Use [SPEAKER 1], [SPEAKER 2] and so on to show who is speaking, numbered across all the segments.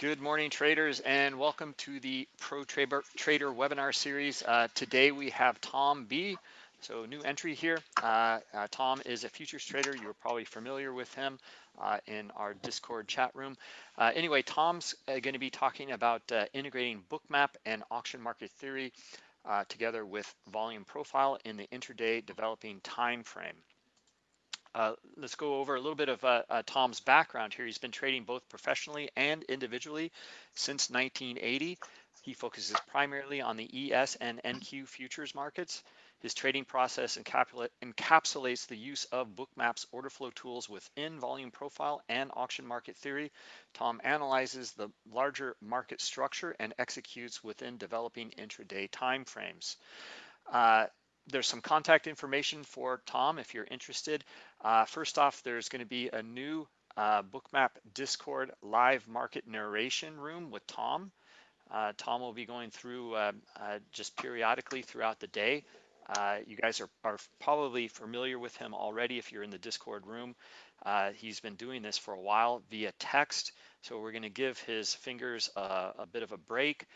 [SPEAKER 1] Good morning, traders, and welcome to the Pro Trader, Trader webinar series. Uh, today we have Tom B. So new entry here. Uh, uh, Tom is a futures trader. You're probably familiar with him uh, in our Discord chat room. Uh, anyway, Tom's uh, going to be talking about integrating bookmap and auction market theory together with volume profile in the intraday developing time frame. Uh, let's go over a little bit of uh, uh, Tom's background here. He's been trading both professionally and individually since 1980. He focuses primarily on the ES and NQ futures markets. His trading process encapsulates the use of Bookmap's order flow tools within volume profile and auction market theory. Tom analyzes the larger market structure and executes within developing intraday timeframes. Uh, there's some contact information for Tom if you're interested. Uh, first off, there's going to be a new uh, Bookmap Discord live market narration room with Tom. Uh, Tom will be going through uh, uh, just periodically throughout the day. Uh, you guys are, are, probably familiar with him already if you're in the Discord room. he's been doing this for a while via text, so we're going to give his fingers a, a bit of a break.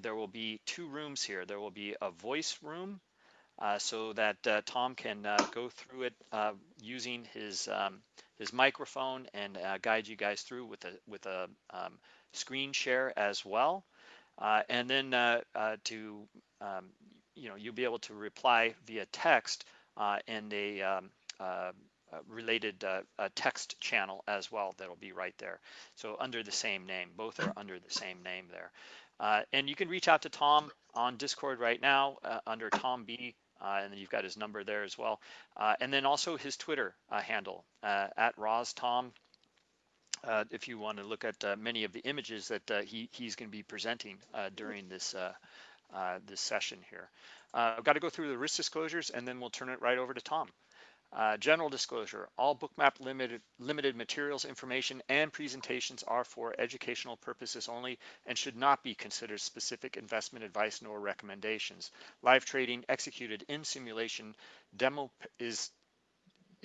[SPEAKER 1] there will be two rooms here. There will be a voice room so that uh, Tom can uh, go through it uh, using his um, his microphone and uh, guide you guys through with a with a um, screen share as well. Uh, and then to um, you know you'll be able to reply via text in a um, related text channel as well that'll be right there. So under the same name, both are under the same name there. and you can reach out to Tom on Discord right now under Tom B uh, and then you've got his number there as well. Uh, and then also his Twitter uh, handle uh, at RozTom. Uh, if you want to look at uh, many of the images that he, he's going to be presenting during this this session here. I've got to go through the risk disclosures and then we'll turn it right over to Tom. Uh, general disclosure, all bookmap limited, limited materials, information, and presentations are for educational purposes only and should not be considered specific investment advice nor recommendations. Live trading executed in simulation demo is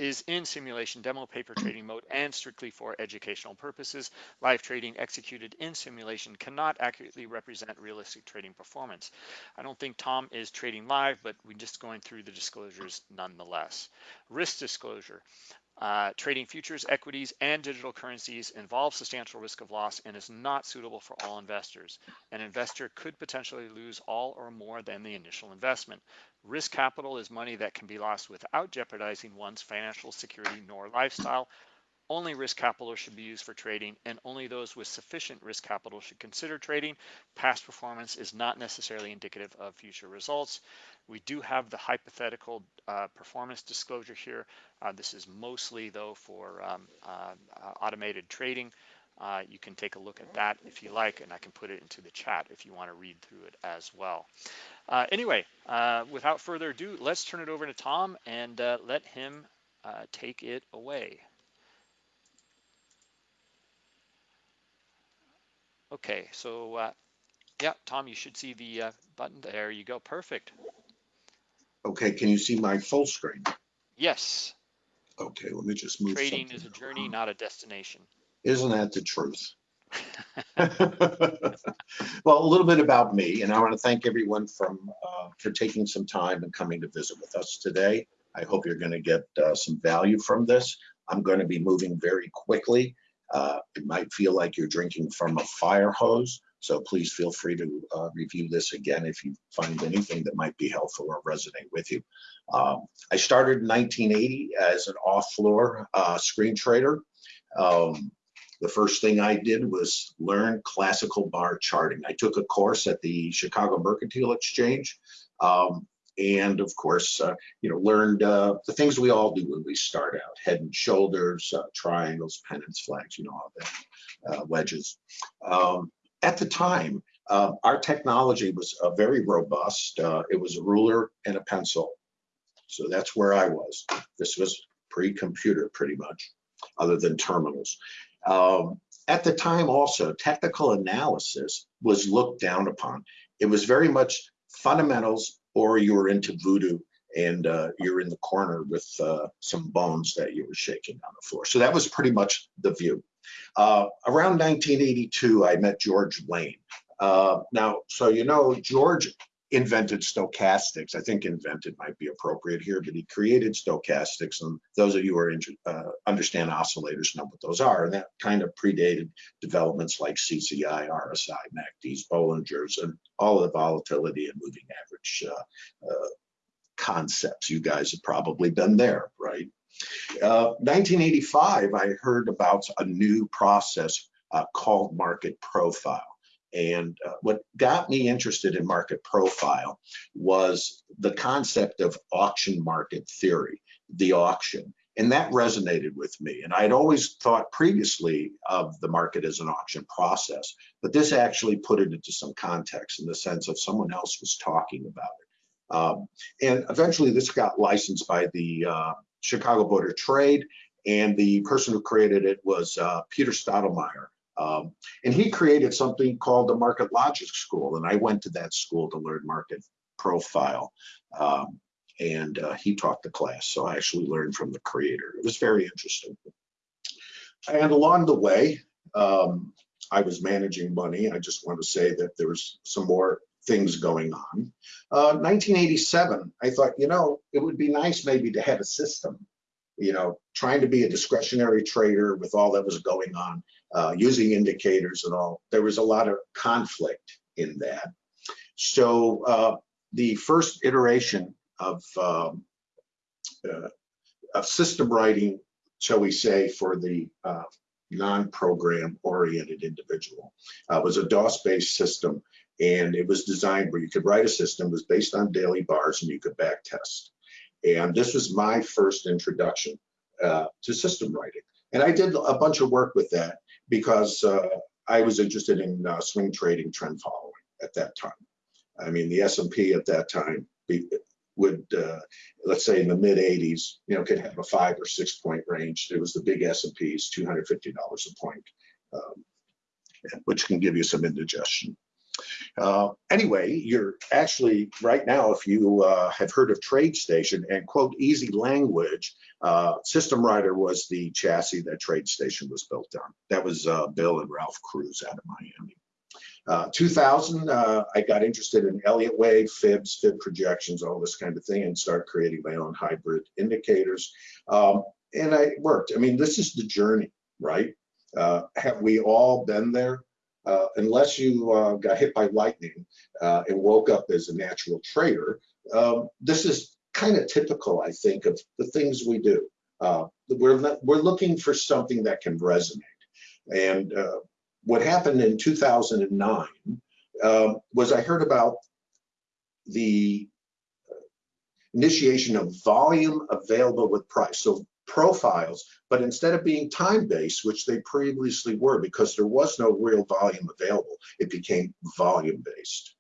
[SPEAKER 1] is in simulation demo paper trading mode and strictly for educational purposes. Live trading executed in simulation cannot accurately represent realistic trading performance. I don't think Tom is trading live, but we're just going through the disclosures nonetheless. Risk disclosure. Uh, trading futures, equities, and digital currencies involves substantial risk of loss and is not suitable for all investors. An investor could potentially lose all or more than the initial investment. Risk capital is money that can be lost without jeopardizing one's financial security nor lifestyle. Only risk capital should be used for trading and only those with sufficient risk capital should consider trading. Past performance is not necessarily indicative of future results. We do have the hypothetical uh, performance disclosure here. Uh, this is mostly though for um, uh, uh automated trading. Uh, you can take a look at that if you like, and I can put it into the chat if you want to read through it as well. Uh, anyway, without further ado, let's turn it over to Tom and let him take it away. Okay, so uh, yeah, Tom, you should see the uh, button. There you go. Perfect.
[SPEAKER 2] Okay, can you see my full screen?
[SPEAKER 1] Yes.
[SPEAKER 2] Okay, let me just move.
[SPEAKER 1] Trading is a journey, not a destination.
[SPEAKER 2] Isn't that the truth? well, a little bit about me, and I want to thank everyone from uh, for taking some time and coming to visit with us today. I hope you're going to get uh, some value from this. I'm going to be moving very quickly uh, it might feel like you're drinking from a fire hose, so please feel free to uh, review this again if you find anything that might be helpful or resonate with you. Um, I started in 1980 as an off-floor uh, screen trader. Um, the first thing I did was learn classical bar charting. I took a course at the Chicago Mercantile Exchange um, and of course, uh, you know, learned uh, the things we all do when we start out: head and shoulders, uh, triangles, pennants, flags, you know, all that, uh, wedges. Um, at the time, uh, our technology was uh, very robust. it was a ruler and a pencil, so that's where I was. This was pre-computer, pretty much, other than terminals. Um, at the time, also, technical analysis was looked down upon. It was very much fundamentals or you were into voodoo and uh, you're in the corner with uh, some bones that you were shaking on the floor. So that was pretty much the view. Uh, around 1982, I met George Lane. Uh, now, so you know, George invented stochastics. I think invented might be appropriate here, but he created stochastics. And those of you who are uh, understand oscillators know what those are. And that kind of predated developments like CCI, RSI, MACDs, Bollingers, and all of the volatility and moving average uh, uh, concepts. You guys have probably been there, right? 1985, I heard about a new process uh, called market profile. And uh, what got me interested in market profile was the concept of auction market theory, the auction. And that resonated with me. And I'd always thought previously of the market as an auction process, but this actually put it into some context in the sense of someone else was talking about it. Um, and eventually this got licensed by the uh, Chicago Board of Trade, and the person who created it was uh, Peter Steidlmayer. Um, and he created something called the Market Logic School, and I went to that school to learn market profile. Um, and uh, he taught the class, so I actually learned from the creator. It was very interesting. And along the way, um, I was managing money. I just want to say that there was some more things going on. Uh, 1987, I thought, you know, it would be nice maybe to have a system, you know, trying to be a discretionary trader with all that was going on, uh, using indicators and all. There was a lot of conflict in that. So uh, the first iteration of, um, uh, of system writing, shall we say, for the uh, non-program oriented individual uh, was a DOS-based system and it was designed where you could write a system was based on daily bars and you could back test and this was my first introduction uh, to system writing and i did a bunch of work with that because uh, i was interested in uh, swing trading trend following at that time. I mean the s&p at that time would uh, let's say in the mid 80s you know could have a five or six point range. It was the big s&ps $250 a point um, which can give you some indigestion uh, anyway, you're actually right now, if you uh, have heard of TradeStation and quote EasyLanguage, uh, System Writer was the chassis that TradeStation was built on. That was uh, Bill and Ralph Cruz out of Miami. Uh, 2000, uh, I got interested in Elliott wave, fibs, fib projections, all this kind of thing, and start creating my own hybrid indicators. Um, and I worked. I mean, this is the journey, right? have we all been there? Uh, unless you uh, got hit by lightning uh, and woke up as a natural trader, um, this is kind of typical, I think, of the things we do. Uh, we're, we're looking for something that can resonate. And uh, what happened in 2009 um, was I heard about the initiation of volume available with price. So profiles, but instead of being time-based, which they previously were because there was no real volume available, it became volume-based.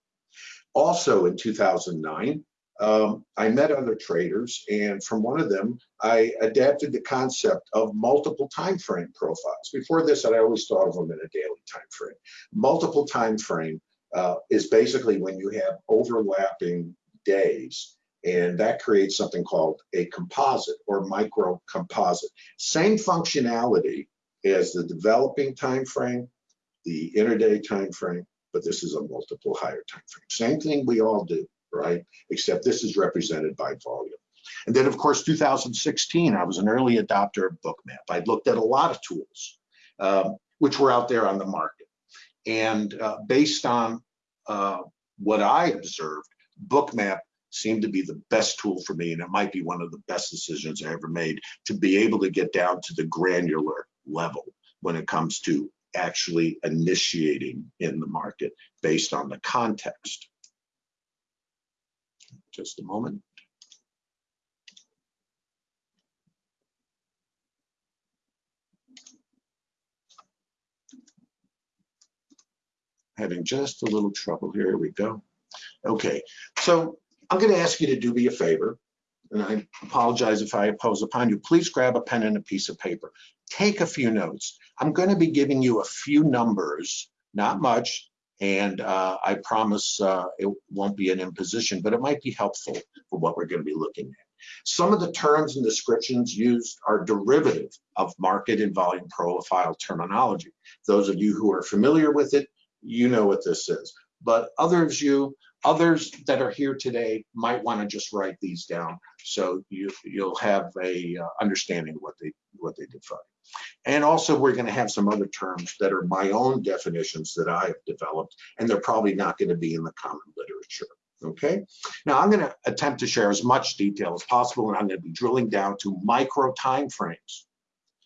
[SPEAKER 2] Also in 2009, um, I met other traders, and from one of them, I adapted the concept of multiple time frame profiles. Before this, I always thought of them in a daily time frame. Multiple time frame uh, is basically when you have overlapping days and that creates something called a composite or micro composite. Same functionality as the developing time frame, the intraday time frame, but this is a multiple higher time frame. Same thing we all do, right? Except this is represented by volume. And then of course, 2016, I was an early adopter of Bookmap. I'd looked at a lot of tools, um, which were out there on the market. And uh, based on uh, what I observed, Bookmap seemed to be the best tool for me and it might be one of the best decisions I ever made to be able to get down to the granular level when it comes to actually initiating in the market based on the context. Just a moment. Having just a little trouble. Here we go. Okay, so I'm going to ask you to do me a favor, and I apologize if I impose upon you. Please grab a pen and a piece of paper. Take a few notes. I'm going to be giving you a few numbers, not much, And uh, I promise uh, it won't be an imposition, but it might be helpful for what we're going to be looking at. Some of the terms and descriptions used are derivative of market and volume profile terminology. Those of you who are familiar with it, you know what this is. But others you others that are here today might want to just write these down so you you'll have a uh, understanding of what they what they define. And also we're going to have some other terms that are my own definitions that I have developed, and they're probably not going to be in the common literature. Okay, now I'm going to attempt to share as much detail as possible, and I'm going to be drilling down to micro time frames.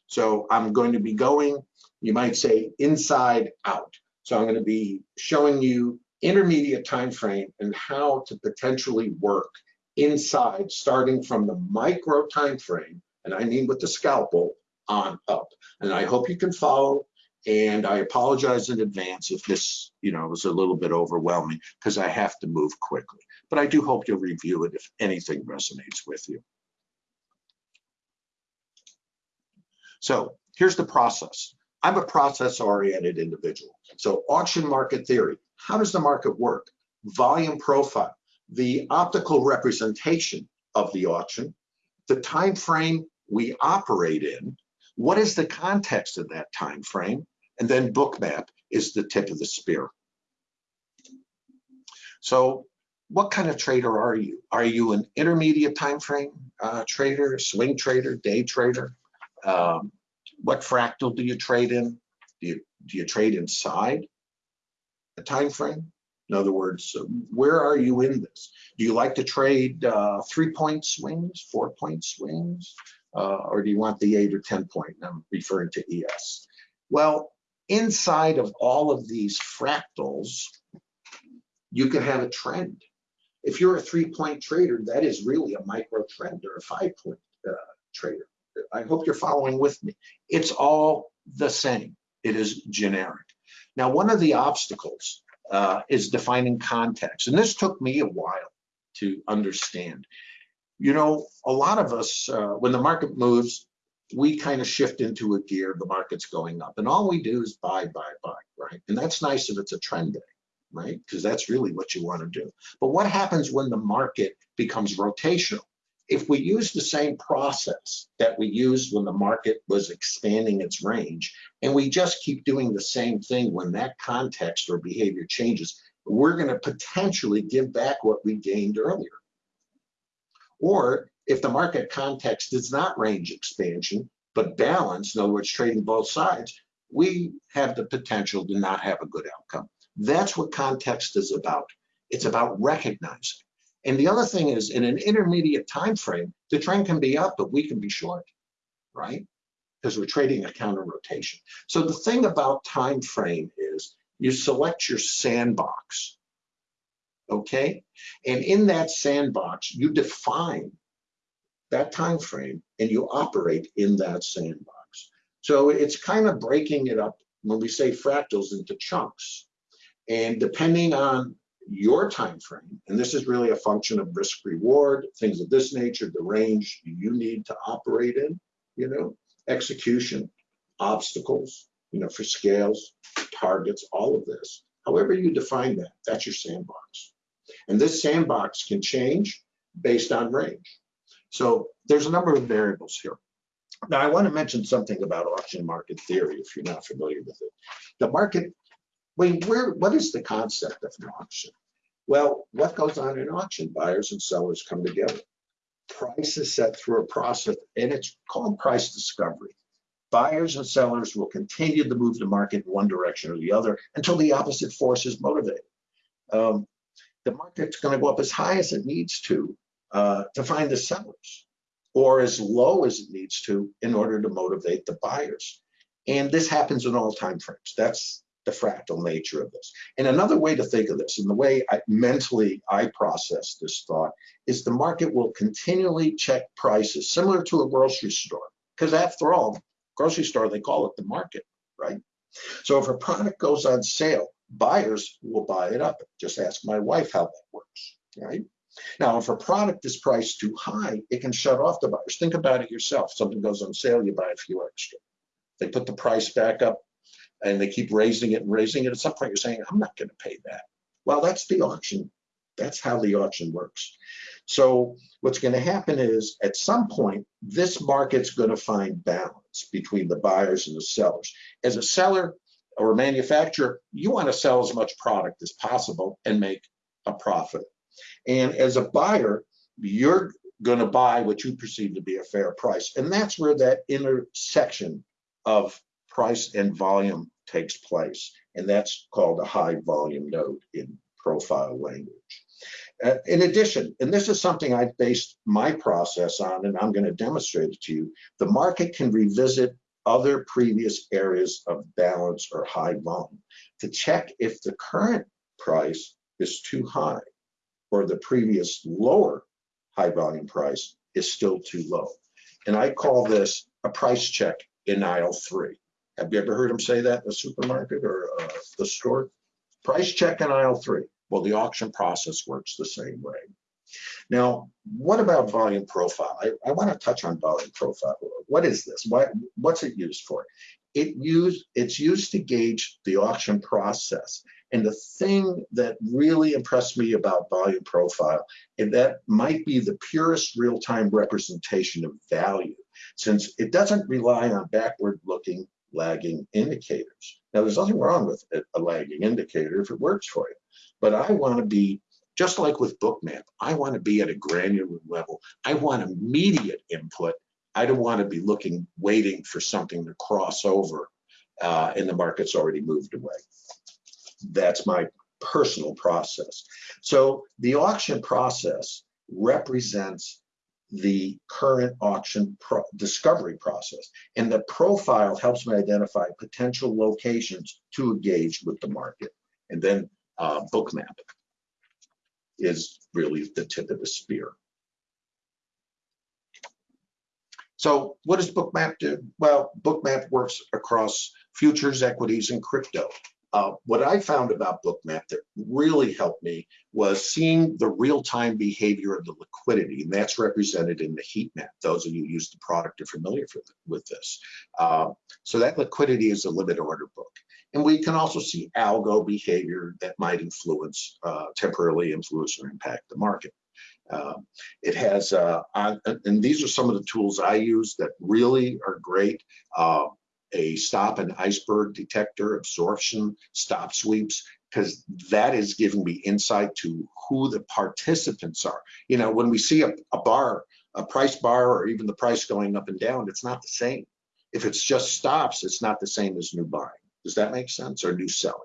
[SPEAKER 2] So I'm going to be going, you might say, inside out. So I'm going to be showing you intermediate time frame and how to potentially work inside, starting from the micro time frame, and I mean with the scalpel, on up. And I hope you can follow. And I apologize in advance if this, you know, was a little bit overwhelming because I have to move quickly. But I do hope you'll review it if anything resonates with you. So here's the process. I'm a process-oriented individual. So auction market theory, how does the market work? Volume profile, the optical representation of the auction, the time frame we operate in, what is the context of that time frame? And then bookmap is the tip of the spear. So what kind of trader are you? Are you an intermediate time frame uh, trader, swing trader, day trader? Um, what fractal do you trade in? Do you, do you trade inside a time frame? In other words, where are you in this? Do you like to trade uh, three point swings, four point swings? uh, or do you want the eight or 10 point? I'm referring to ES. Well, inside of all of these fractals, you can have a trend. If you're a three point trader, that is really a micro trend or a five point uh, trader. I hope you're following with me. It's all the same. It is generic. Now, one of the obstacles uh, is defining context. And this took me a while to understand you know, a lot of us, uh, when the market moves, we kind of shift into a gear, the market's going up. And all we do is buy, buy, buy, right? And that's nice if it's a trend day, right? Because that's really what you want to do. But what happens when the market becomes rotational? If we use the same process that we used when the market was expanding its range, and we just keep doing the same thing when that context or behavior changes, we're going to potentially give back what we gained earlier. Or if the market context is not range expansion, but balance, in other words, trading both sides, we have the potential to not have a good outcome. That's what context is about. It's about recognizing. And the other thing is in an intermediate time frame, the trend can be up, but we can be short, right? Because we're trading a counter rotation. So the thing about time frame is you select your sandbox okay? And in that sandbox, you define that time frame and you operate in that sandbox. So it's kind of breaking it up when we say fractals into chunks. And depending on your time frame, and this is really a function of risk reward, things of this nature, the range you need to operate in, you know, execution, obstacles, you know, for scales, targets, all of this. However you define that, that's your sandbox. And this sandbox can change based on range. So there's a number of variables here. Now I want to mention something about auction market theory if you're not familiar with it. The market, wait, where, what is the concept of an auction? Well, what goes on in auction? Buyers and sellers come together. Price is set through a process and it's called price discovery. Buyers and sellers will continue to move the market in one direction or the other until the opposite force is motivated. Um, the market's going to go up as high as it needs to uh, to find the sellers or as low as it needs to in order to motivate the buyers. And this happens in all time frames. That's the fractal nature of this. And another way to think of this, and the way I, mentally I process this thought, is the market will continually check prices, similar to a grocery store. Because after all, grocery store, they call it the market, right? So if a product goes on sale, buyers will buy it up. Just ask my wife how that works, right? Now, if a product is priced too high, it can shut off the buyers. Think about it yourself. Something goes on sale, you buy a few extra. They put the price back up and they keep raising it and raising it. At some point, you're saying, I'm not going to pay that. Well, that's the auction. That's how the auction works. So what's going to happen is at some point, this market's going to find balance between the buyers and the sellers. As a seller or a manufacturer, you want to sell as much product as possible and make a profit. And as a buyer, you're going to buy what you perceive to be a fair price. And that's where that intersection of price and volume takes place. And that's called a high volume node in profile language. Uh, in addition, and this is something I've based my process on, and I'm going to demonstrate it to you, the market can revisit other previous areas of balance or high volume to check if the current price is too high or the previous lower high volume price is still too low. And I call this a price check in aisle three. Have you ever heard them say that in the supermarket or uh, the store? Price check in aisle three. Well, the auction process works the same way. Now, what about volume profile? I, I want to touch on volume profile. What is this? What, what's it used for? It use, it's used to gauge the auction process. And the thing that really impressed me about volume profile, and that might be the purest real-time representation of value, since it doesn't rely on backward-looking lagging indicators. Now, there's nothing wrong with a lagging indicator if it works for you, but I want to be just like with Bookmap, I want to be at a granular level. I want immediate input. I don't want to be looking, waiting for something to cross over uh, and the market's already moved away. That's my personal process. So the auction process represents the current auction pro discovery process. And the profile helps me identify potential locations to engage with the market. And then uh, Bookmap is really the tip of the spear. So what does Bookmap do? Well, Bookmap works across futures, equities, and crypto. Uh, what I found about Bookmap that really helped me was seeing the real-time behavior of the liquidity, and that's represented in the heat map. Those of you who use the product are familiar with this. Uh, so that liquidity is a limit order book. And we can also see algo behavior that might influence, uh, temporarily influence or impact the market. Uh, it has, uh, on, and these are some of the tools I use that really are great. Uh, a stop and iceberg detector, absorption, stop sweeps, because that is giving me insight to who the participants are. You know, when we see a, a bar, a price bar, or even the price going up and down, it's not the same. If it's just stops, it's not the same as new buying. Does that make sense? Or new selling?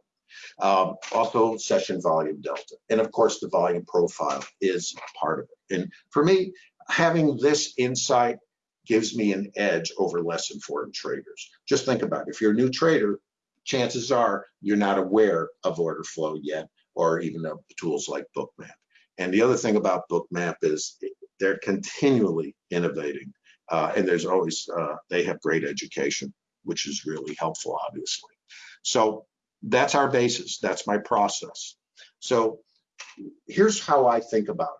[SPEAKER 2] Um, also session volume delta. And of course, the volume profile is part of it. And for me, having this insight gives me an edge over less informed traders. Just think about it. If you're a new trader, chances are you're not aware of order flow yet, or even of tools like Bookmap. And the other thing about Bookmap is they're continually innovating, uh, and there's always uh, they have great education, which is really helpful, obviously. So that's our basis. That's my process. So here's how I think about it.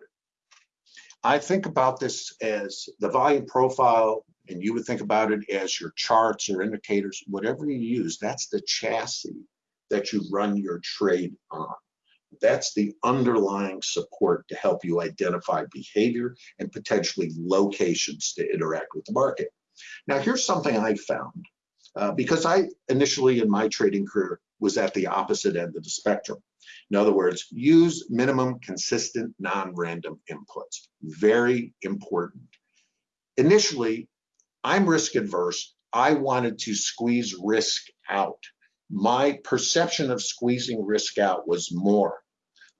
[SPEAKER 2] I think about this as the volume profile, and you would think about it as your charts or indicators, whatever you use, that's the chassis that you run your trade on. That's the underlying support to help you identify behavior and potentially locations to interact with the market. Now, here's something I found uh, because I initially in my trading career was at the opposite end of the spectrum. In other words, use minimum consistent non-random inputs. Very important. Initially, I'm risk adverse. I wanted to squeeze risk out. My perception of squeezing risk out was more,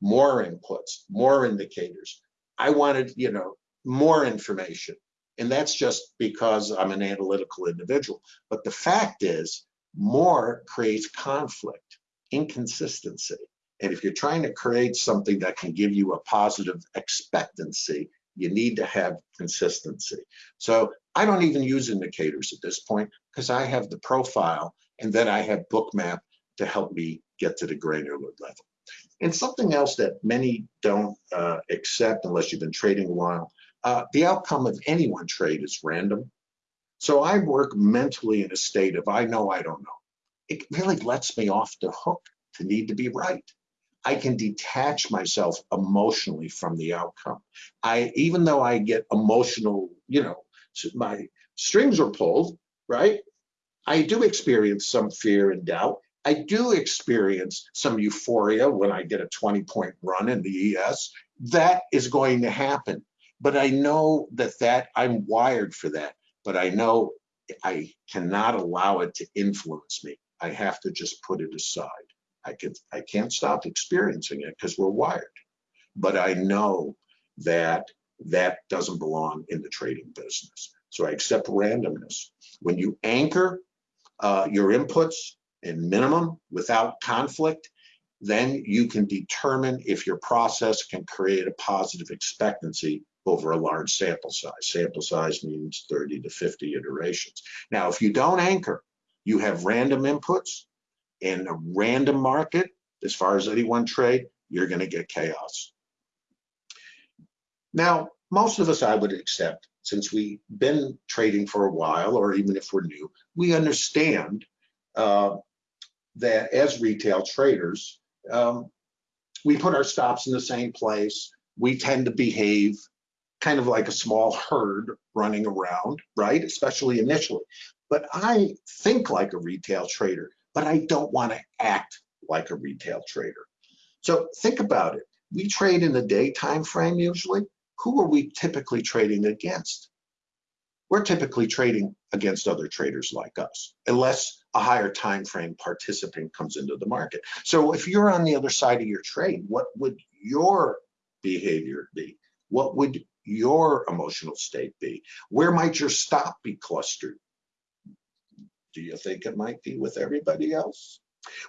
[SPEAKER 2] more inputs, more indicators. I wanted, you know, more information. And that's just because I'm an analytical individual. But the fact is, more creates conflict, inconsistency. And if you're trying to create something that can give you a positive expectancy, you need to have consistency. So I don't even use indicators at this point because I have the profile and then I have Bookmap to help me get to the granular level. And something else that many don't uh, accept unless you've been trading a while, uh, the outcome of any one trade is random. So I work mentally in a state of I know I don't know. it really lets me off the hook to need to be right. I can detach myself emotionally from the outcome. I, even though I get emotional, you know, my strings are pulled, right? I do experience some fear and doubt. I do experience some euphoria when I get a 20 point run in the ES. That is going to happen. But I know that that I'm wired for that. But I know I cannot allow it to influence me. I have to just put it aside. I can I can't stop experiencing it because we're wired. But I know that that doesn't belong in the trading business. So I accept randomness. When you anchor uh, your inputs in minimum without conflict, then you can determine if your process can create a positive expectancy over a large sample size. Sample size means 30 to 50 iterations. Now, if you don't anchor, you have random inputs in a random market, as far as any one trade, you're going to get chaos. Now, most of us, I would accept, since we've been trading for a while, or even if we're new, we understand uh, that as retail traders, um, we put our stops in the same place. We tend to behave kind of like a small herd running around, right? Especially initially. But I think like a retail trader, but I don't want to act like a retail trader. So think about it. We trade in the day time frame usually. Who are we typically trading against? We're typically trading against other traders like us, unless a higher time frame participant comes into the market. So if you're on the other side of your trade, what would your behavior be? What would your emotional state be? Where might your stop be clustered? Do you think it might be with everybody else?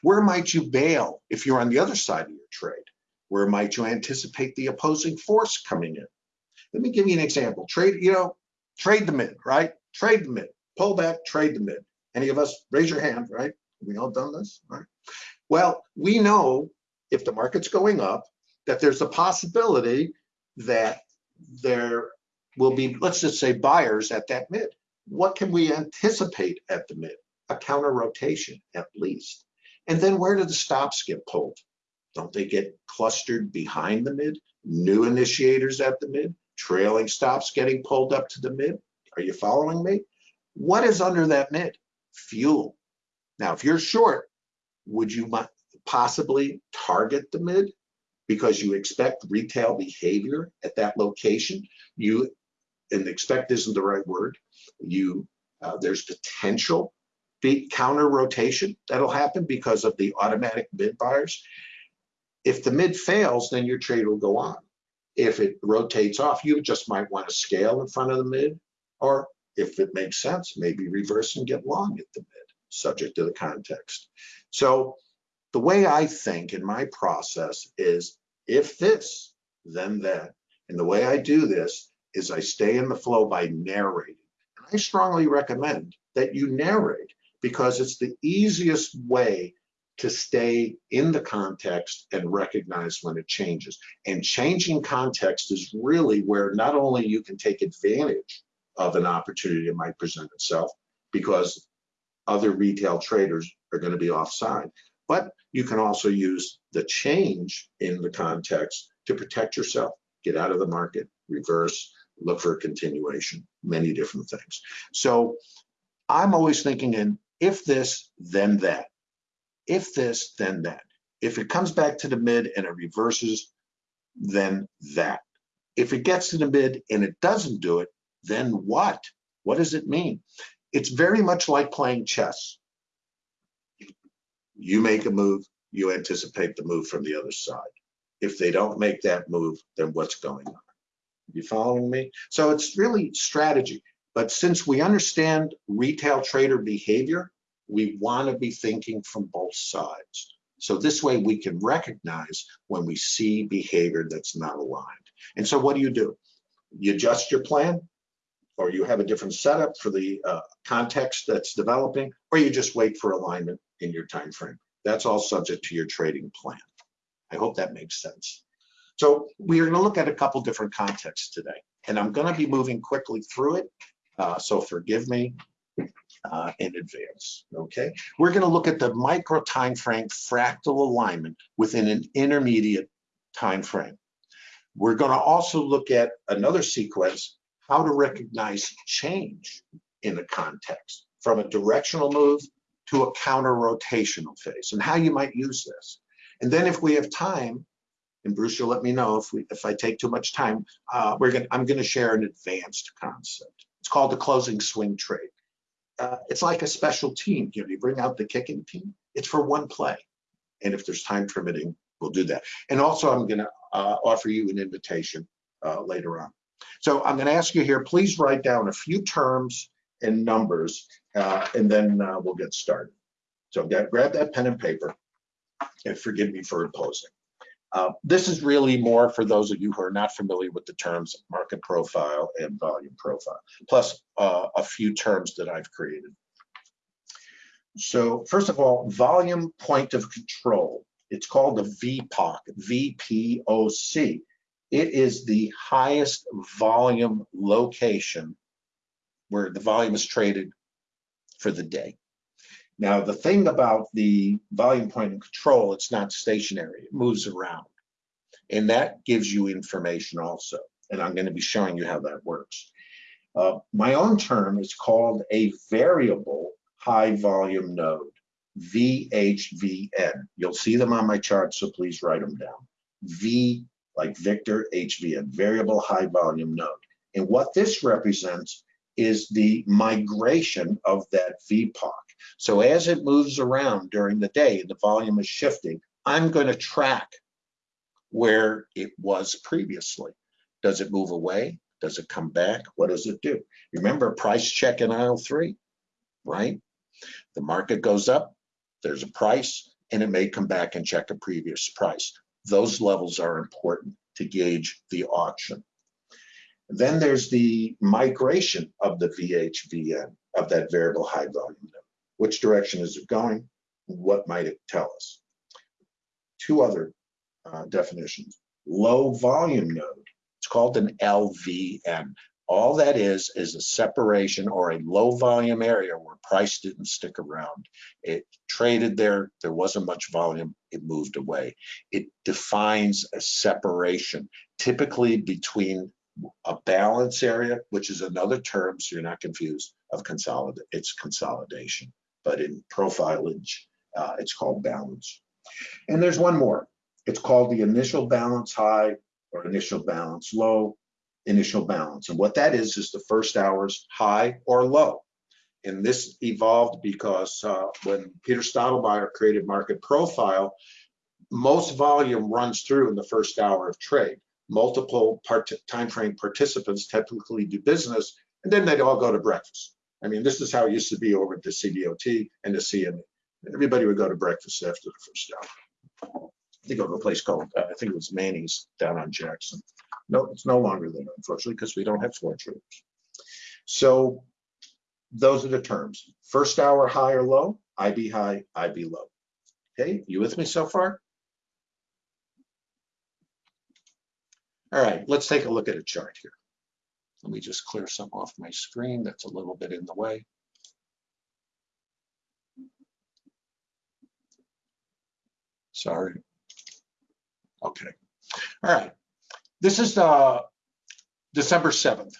[SPEAKER 2] Where might you bail if you're on the other side of your trade? Where might you anticipate the opposing force coming in? Let me give you an example. Trade, you know, trade the mid, right? Trade the mid. Pull back, trade the mid. Any of us, raise your hand, right? We all done this, right? Well, we know if the market's going up, that there's a possibility that there will be, let's just say buyers at that mid. What can we anticipate at the mid? A counter rotation at least. And then where do the stops get pulled? Don't they get clustered behind the mid? New initiators at the mid, trailing stops getting pulled up to the mid. Are you following me? What is under that mid? Fuel. Now, if you're short, would you possibly target the mid? because you expect retail behavior at that location. You, and expect isn't the right word. You, uh, there's potential counter rotation that'll happen because of the automatic bid buyers. If the mid fails, then your trade will go on. If it rotates off, you just might want to scale in front of the mid, or if it makes sense, maybe reverse and get long at the mid, subject to the context. So the way I think in my process is if this, then that. And the way I do this is I stay in the flow by narrating. And I strongly recommend that you narrate because it's the easiest way to stay in the context and recognize when it changes. And changing context is really where not only you can take advantage of an opportunity that might present itself because other retail traders are going to be offside, but you can also use the change in the context to protect yourself, get out of the market, reverse, look for a continuation, many different things. So I'm always thinking in if this, then that. If this, then that. If it comes back to the mid and it reverses, then that. If it gets to the mid and it doesn't do it, then what? What does it mean? It's very much like playing chess. You make a move, you anticipate the move from the other side. If they don't make that move, then what's going on? You following me? So it's really strategy. But since we understand retail trader behavior, we want to be thinking from both sides. So this way we can recognize when we see behavior that's not aligned. And so what do you do? You adjust your plan, or you have a different setup for the uh, context that's developing, or you just wait for alignment in your time frame. That's all subject to your trading plan. I hope that makes sense. So we are going to look at a couple different contexts today, and I'm going to be moving quickly through it. Uh, so forgive me uh, in advance, okay? We're gonna look at the micro time frame fractal alignment within an intermediate time frame. We're gonna also look at another sequence, how to recognize change in the context from a directional move to a counter rotational phase and how you might use this. And then if we have time, and Bruce, you'll let me know if we if I take too much time, uh, we're gonna I'm gonna share an advanced concept. It's called the closing swing trade. Uh, it's like a special team. You know, you bring out the kicking team. It's for one play, and if there's time permitting, we'll do that. And also, I'm gonna uh, offer you an invitation uh, later on. So I'm gonna ask you here, please write down a few terms and numbers, uh, and then uh, we'll get started. So grab that pen and paper, and forgive me for imposing. Uh, this is really more for those of you who are not familiar with the terms market profile and volume profile, plus uh, a few terms that I've created. So first of all, volume point of control. It's called the VPOC, VPOC. It is the highest volume location where the volume is traded for the day. Now, the thing about the volume point of control, it's not stationary, it moves around. And that gives you information also. And I'm going to be showing you how that works. Uh, my own term is called a variable high volume node, VHVN. You'll see them on my chart, so please write them down. V like Victor, HVN, variable high volume node. And what this represents is the migration of that VPOC. So as it moves around during the day the volume is shifting, I'm going to track where it was previously. Does it move away? Does it come back? What does it do? Remember price check in aisle three, right? The market goes up, there's a price, and it may come back and check a previous price. Those levels are important to gauge the auction. Then there's the migration of the VHVN of that variable high volume. Which direction is it going? What might it tell us? Two other uh, definitions. Low volume node, it's called an LVN. All that is is a separation or a low volume area where price didn't stick around. It traded there, there wasn't much volume, it moved away. It defines a separation, typically between a balance area, which is another term, so you're not confused, of consolidate. It's consolidation, but in profilage, uh, it's called balance. And there's one more. It's called the initial balance high or initial balance low, initial balance. And what that is, is the first hour's high or low. And this evolved because uh, when Peter Steidlmayer created market profile, most volume runs through in the first hour of trade multiple part time frame participants typically do business, and then they'd all go to breakfast. I mean, this is how it used to be over at the CBOT and the CME. Everybody would go to breakfast after the first hour. They go to a place called, uh, I think it was Manny's down on Jackson. No, it's no longer there, unfortunately, because we don't have floor traders. So those are the terms. First hour high or low, IB high, IB low. Okay, you with me so far? All right, let's take a look at a chart here. Let me just clear some off my screen. That's a little bit in the way. Sorry. Okay. All right. This is uh, December 7th.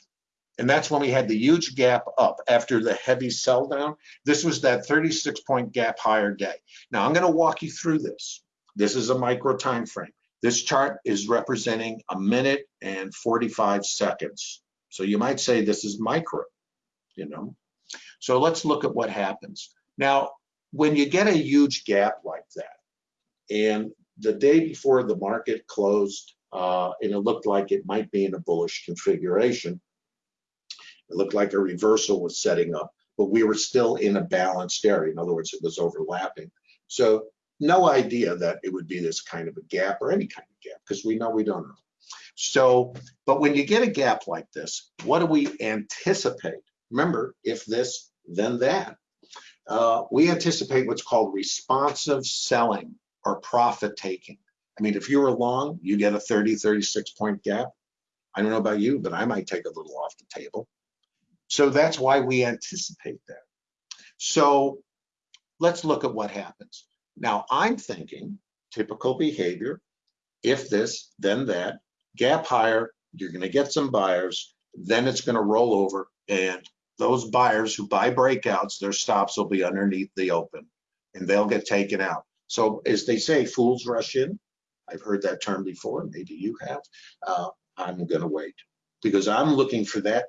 [SPEAKER 2] And that's when we had the huge gap up after the heavy sell down. This was that 36 point gap higher day. Now I'm going to walk you through this. This is a micro time frame. This chart is representing a minute and 45 seconds. So you might say this is micro, you know. So let's look at what happens. Now, when you get a huge gap like that, and the day before the market closed, uh, and it looked like it might be in a bullish configuration, it looked like a reversal was setting up, but we were still in a balanced area. In other words, it was overlapping. So no idea that it would be this kind of a gap or any kind of gap because we know we don't know. So, but when you get a gap like this, what do we anticipate? Remember, if this, then that. Uh, we anticipate what's called responsive selling or profit taking. I mean, if you were long, you get a 30, 36 point gap. I don't know about you, but I might take a little off the table. So that's why we anticipate that. So let's look at what happens. Now I'm thinking typical behavior. If this, then that, gap higher, you're going to get some buyers, then it's going to roll over and those buyers who buy breakouts, their stops will be underneath the open and they'll get taken out. So as they say, fools rush in. I've heard that term before, maybe you have. Uh, I'm gonna wait because I'm looking for that,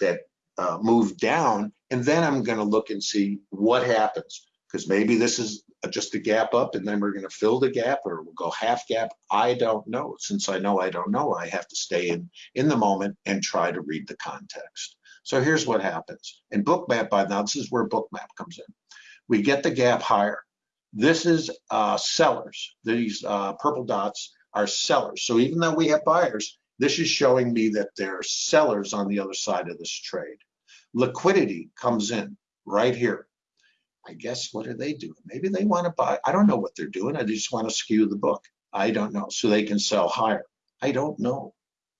[SPEAKER 2] that uh, move down and then I'm gonna look and see what happens. Because maybe this is just a gap up and then we're gonna fill the gap or we'll go half gap. I don't know. Since I know I don't know, I have to stay in, in the moment and try to read the context. So here's what happens. In Bookmap by now, this is where Bookmap comes in. We get the gap higher. This is uh, sellers. These uh, purple dots are sellers. So even though we have buyers, this is showing me that there are sellers on the other side of this trade. Liquidity comes in right here. I guess what are they doing? Maybe they want to buy. I don't know what they're doing. I just want to skew the book. I don't know. So they can sell higher. I don't know.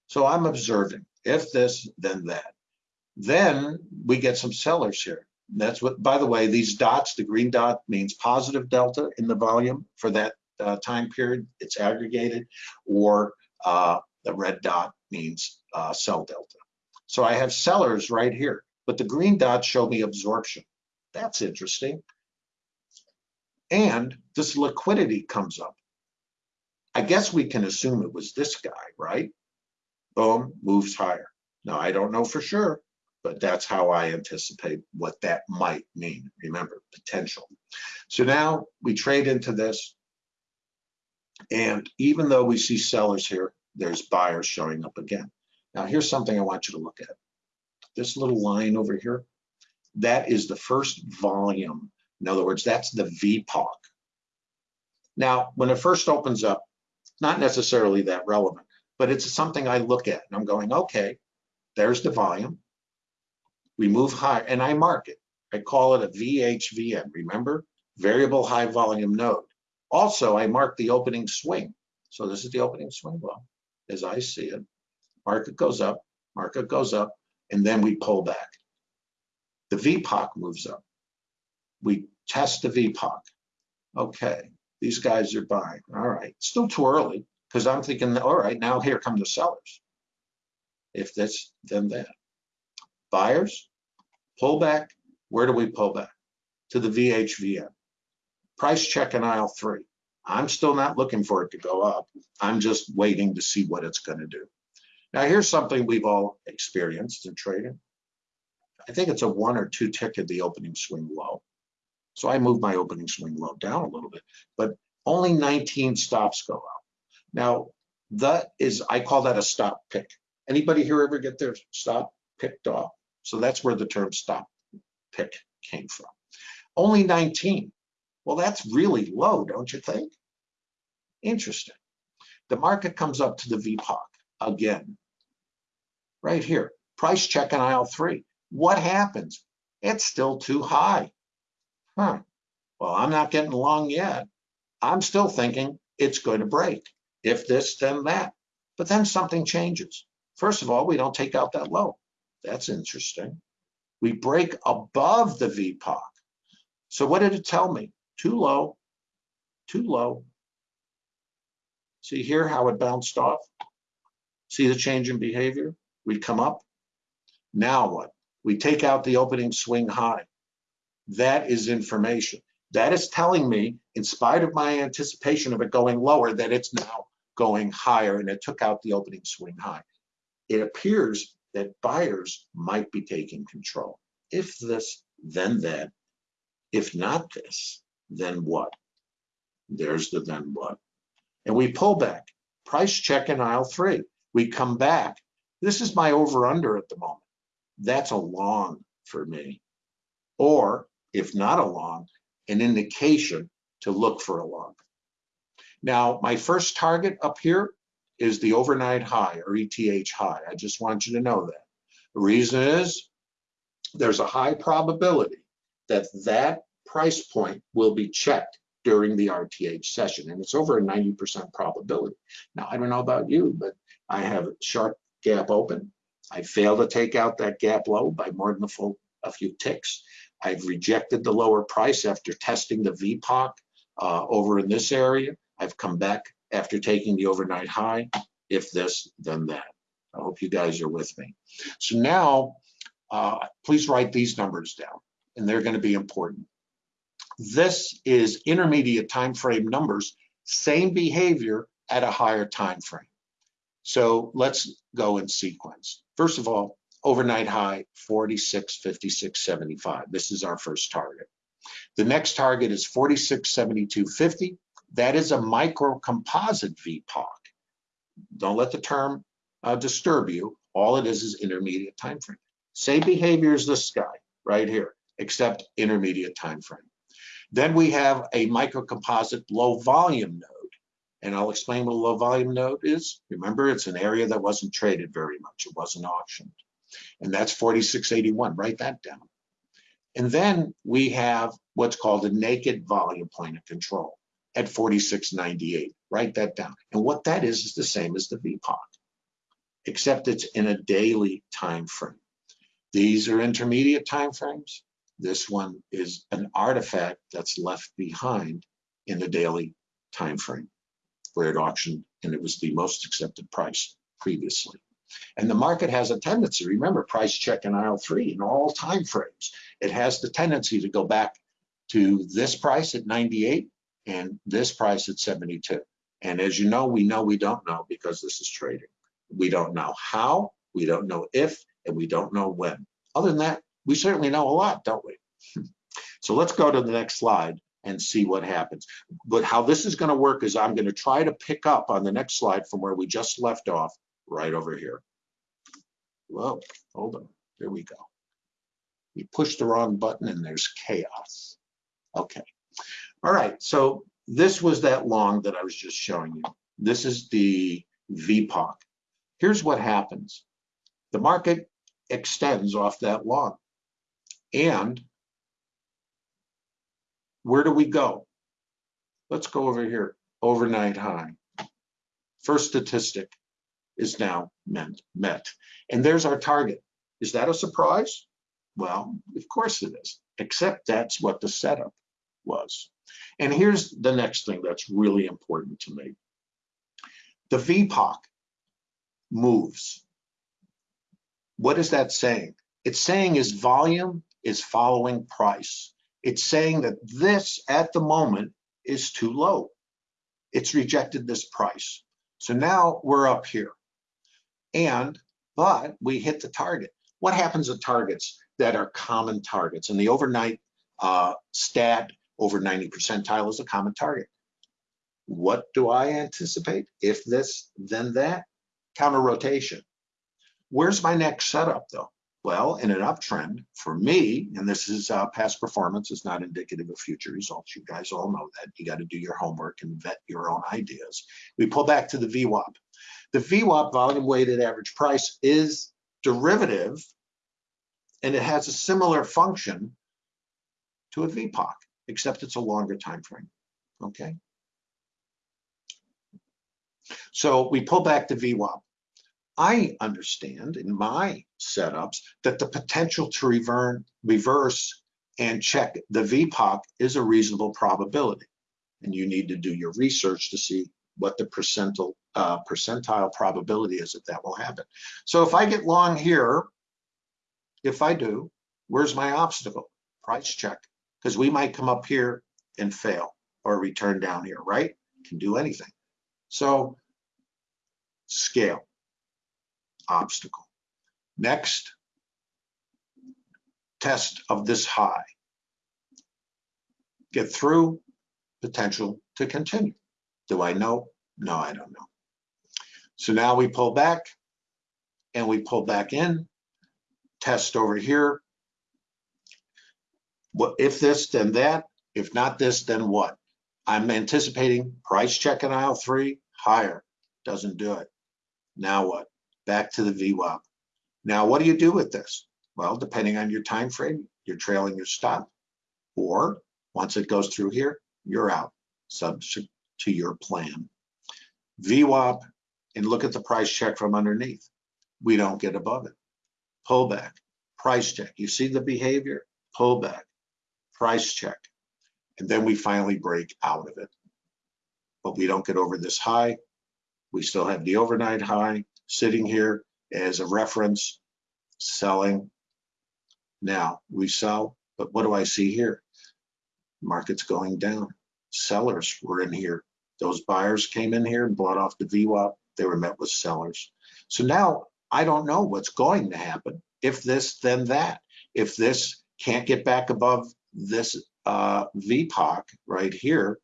[SPEAKER 2] So I'm observing. If this, then that. Then we get some sellers here. That's what, by the way, these dots, the green dot means positive delta in the volume for that uh, time period. It's aggregated or uh, the red dot means uh, sell delta. So I have sellers right here, but the green dots show me absorption. That's interesting. And this liquidity comes up. I guess we can assume it was this guy, right? Boom, moves higher. Now, I don't know for sure, but that's how I anticipate what that might mean. Remember, potential. So now we trade into this. And even though we see sellers here, there's buyers showing up again. Now, here's something I want you to look at. This little line over here, that is the first volume. In other words, that's the VPOC. Now, when it first opens up, not necessarily that relevant, but it's something I look at and I'm going, okay, there's the volume. We move high and I mark it. I call it a VHVN, remember? Variable high volume node. Also, I mark the opening swing. So this is the opening swing well, as I see it. Market goes up, market goes up, and then we pull back. The VPOC moves up. We test the VPOC. Okay, these guys are buying. All right, still too early because I'm thinking, all right, now here come the sellers. If this, then that. Buyers, pull back. Where do we pull back? To the VHVN. Price check in aisle three. I'm still not looking for it to go up. I'm just waiting to see what it's going to do. Now, here's something we've all experienced in trading. I think it's a one or two tick at the opening swing low. So I move my opening swing low down a little bit, but only 19 stops go out. Now, that is, I call that a stop pick. Anybody here ever get their stop picked off? So that's where the term stop pick came from. Only 19. Well, that's really low, don't you think? Interesting. The market comes up to the VPOC again, right here. Price check in aisle three. What happens? It's still too high. Huh. Well, I'm not getting along yet. I'm still thinking it's going to break. If this, then that. But then something changes. First of all, we don't take out that low. That's interesting. We break above the VPOC. So what did it tell me? Too low, too low. See here how it bounced off? See the change in behavior? We'd come up. Now what? We take out the opening swing high. That is information. That is telling me, in spite of my anticipation of it going lower, that it's now going higher and it took out the opening swing high. It appears that buyers might be taking control. If this, then that. If not this, then what? There's the then what. And we pull back. Price check in aisle three. We come back. This is my over under at the moment. That's a long for me. Or if not a long, an indication to look for a long. Now, my first target up here is the overnight high or ETH high. I just want you to know that. The reason is there's a high probability that that price point will be checked during the RTH session, and it's over a 90% probability. Now, I don't know about you, but I have a sharp gap open. I fail to take out that gap low by more than a full a few ticks. I've rejected the lower price after testing the VPOC uh, over in this area. I've come back after taking the overnight high. If this, then that. I hope you guys are with me. So now, uh, please write these numbers down, and they're going to be important. This is intermediate time frame numbers, same behavior at a higher time frame. So let's go in sequence. First of all, overnight high 46, 56, 75. This is our first target. The next target is 46, 72, 50. That is a micro composite VPOC. Don't let the term uh, disturb you. All it is is intermediate time frame. Same behavior as this guy right here, except intermediate time frame. Then we have a microcomposite low volume node. And I'll explain what a low volume node is. Remember, it's an area that wasn't traded very much. It wasn't auctioned. And that's 4681. Write that down. And then we have what's called a naked volume point of control at 4698. Write that down. And what that is is the same as the VPOC, except it's in a daily time frame. These are intermediate time frames. This one is an artifact that's left behind in the daily time frame auctioned and it was the most accepted price previously. And the market has a tendency, remember price check in aisle three in all time frames, it has the tendency to go back to this price at 98 and this price at 72. And as you know, we know we don't know because this is trading. We don't know how, we don't know if, and we don't know when. Other than that, we certainly know a lot, don't we? so let's go to the next slide and see what happens. But how this is going to work is I'm going to try to pick up on the next slide from where we just left off right over here. Whoa, hold on. There we go. We pushed the wrong button and there's chaos. Okay. All right. So this was that long that I was just showing you. This is the VPOC. Here's what happens. The market extends off that long. And where do we go? Let's go over here, overnight high. First statistic is now met, met. And there's our target. Is that a surprise? Well, of course it is, except that's what the setup was. And here's the next thing that's really important to me. The VPOC moves. What is that saying? It's saying is volume is following price. It's saying that this at the moment is too low. It's rejected this price. So now we're up here. And, but we hit the target. What happens at targets that are common targets? And the overnight uh, stat over 90 percentile is a common target. What do I anticipate? If this, then that. Counter rotation. Where's my next setup though? Well, in an uptrend, for me, and this is uh, past performance, is not indicative of future results. You guys all know that. You got to do your homework and vet your own ideas. We pull back to the VWAP. The VWAP volume weighted average price is derivative and it has a similar function to a VPOC, except it's a longer time frame. Okay. So we pull back the VWAP. I understand in my setups that the potential to reverse and check the VPOC is a reasonable probability. And you need to do your research to see what the percentile, uh, percentile probability is that that will happen. So if I get long here, if I do, where's my obstacle? Price check, because we might come up here and fail or return down here, right? Can do anything. So scale, obstacle. Next, test of this high. Get through, potential to continue. Do I know? No, I don't know. So now we pull back and we pull back in, test over here. What if this, then that. If not this, then what? I'm anticipating price check in aisle three, higher, doesn't do it. Now what? Back to the VWAP. Now what do you do with this? Well, depending on your time frame, you're trailing your stop, or once it goes through here, you're out, subject to your plan. VWAP, and look at the price check from underneath. We don't get above it. Pullback, price check. You see the behavior? pullback, price check, and then we finally break out of it. But we don't get over this high. We still have the overnight high sitting here as a reference, selling. Now we sell, but what do I see here? Market's going down. Sellers were in here. Those buyers came in here and bought off the VWAP. They were met with sellers. So now I don't know what's going to happen. If this, then that. If this can't get back above this uh, VPOC right here,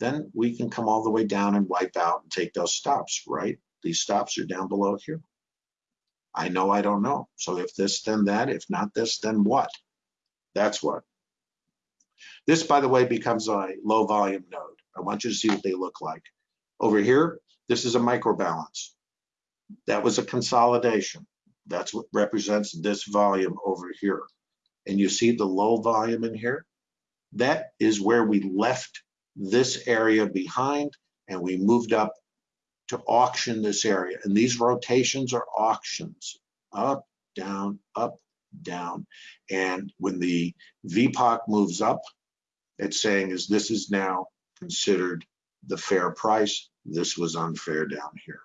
[SPEAKER 2] then we can come all the way down and wipe out and take those stops, right? These stops are down below here. I know I don't know. So if this, then that. If not this, then what? That's what. This, by the way, becomes a low volume node. I want you to see what they look like. Over here, this is a micro balance. That was a consolidation. That's what represents this volume over here. And you see the low volume in here? That is where we left this area behind and we moved up to auction this area. And these rotations are auctions, up, down, up, down. And when the VPOC moves up, it's saying is this is now considered the fair price. This was unfair down here.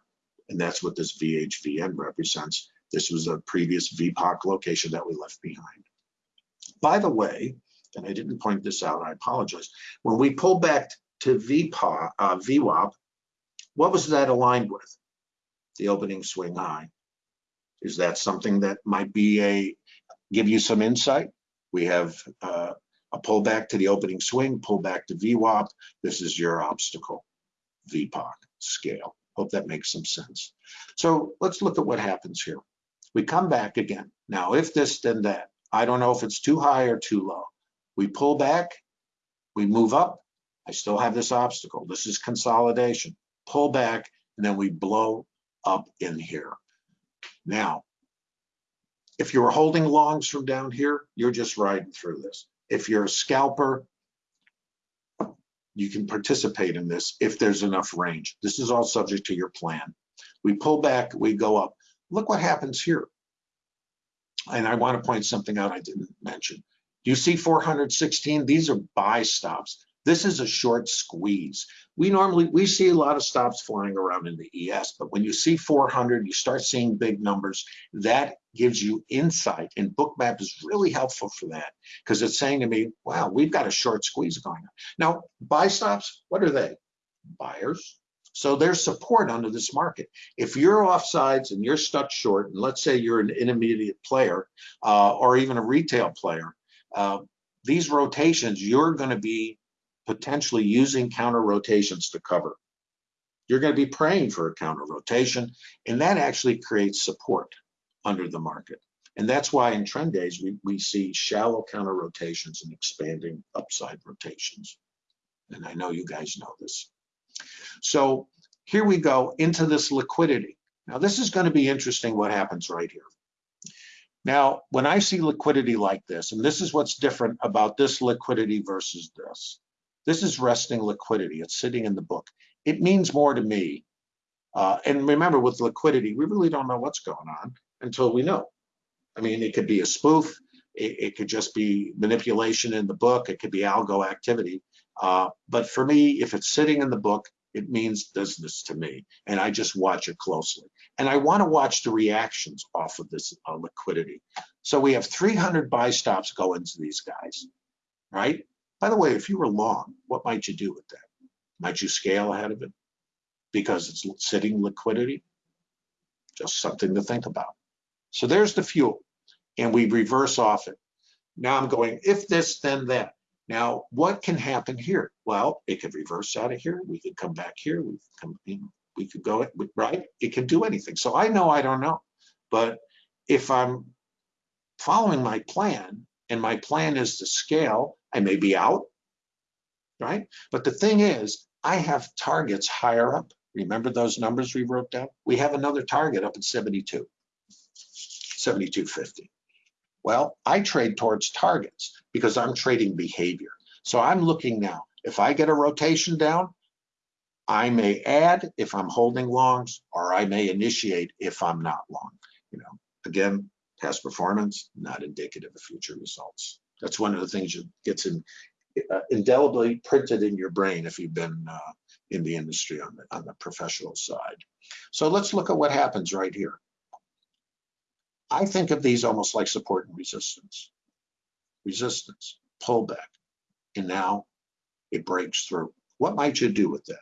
[SPEAKER 2] And that's what this VHVN represents. This was a previous VPOC location that we left behind. By the way, and I didn't point this out, I apologize. When we pull back to VPOC, uh, VWAP, what was that aligned with? The opening swing high. Is that something that might be a, give you some insight? We have uh, a pullback to the opening swing, pullback to VWAP. This is your obstacle, VPOC scale. Hope that makes some sense. So let's look at what happens here. We come back again. Now, if this, then that. I don't know if it's too high or too low. We pull back, we move up. I still have this obstacle. This is consolidation. Pull back, and then we blow up in here. Now, if you were holding longs from down here, you're just riding through this. If you're a scalper, you can participate in this if there's enough range. This is all subject to your plan. We pull back, we go up. Look what happens here. And I want to point something out I didn't mention. You see 416? These are buy stops. This is a short squeeze. We normally, we see a lot of stops flying around in the ES, but when you see 400, you start seeing big numbers. That gives you insight and Bookmap is really helpful for that because it's saying to me, wow, we've got a short squeeze going on. Now, buy stops, what are they? Buyers. So there's support under this market. If you're offsides and you're stuck short, and let's say you're an intermediate player uh, or even a retail player, uh, these rotations, you're going to be potentially using counter rotations to cover. You're going to be praying for a counter rotation, and that actually creates support under the market. And that's why in trend days, we, we see shallow counter rotations and expanding upside rotations. And I know you guys know this. So here we go into this liquidity. Now this is going to be interesting what happens right here. Now, when I see liquidity like this, and this is what's different about this liquidity versus this, this is resting liquidity. It's sitting in the book. It means more to me. Uh, and remember, with liquidity, we really don't know what's going on until we know. I mean, it could be a spoof. It, it could just be manipulation in the book. It could be algo activity. Uh, but for me, if it's sitting in the book, it means business to me. And I just watch it closely. And I want to watch the reactions off of this uh, liquidity. So we have 300 buy stops go into these guys, right? By the way, if you were long, what might you do with that? Might you scale ahead of it? Because it's sitting liquidity? Just something to think about. So there's the fuel, and we reverse off it. Now I'm going, if this, then that. Now, what can happen here? Well, it could reverse out of here. We could come back here. We could, come, we could go, right? It can do anything. So I know I don't know. But if I'm following my plan, and my plan is to scale, I may be out, right? But the thing is, I have targets higher up. Remember those numbers we wrote down? We have another target up at 72, 72.50. Well, I trade towards targets because I'm trading behavior. So I'm looking now, if I get a rotation down, I may add if I'm holding longs, or I may initiate if I'm not long. You know, again, past performance, not indicative of future results. That's one of the things that gets in, uh, indelibly printed in your brain if you've been uh, in the industry on the, on the professional side. So let's look at what happens right here. I think of these almost like support and resistance. Resistance, pullback, and now it breaks through. What might you do with that?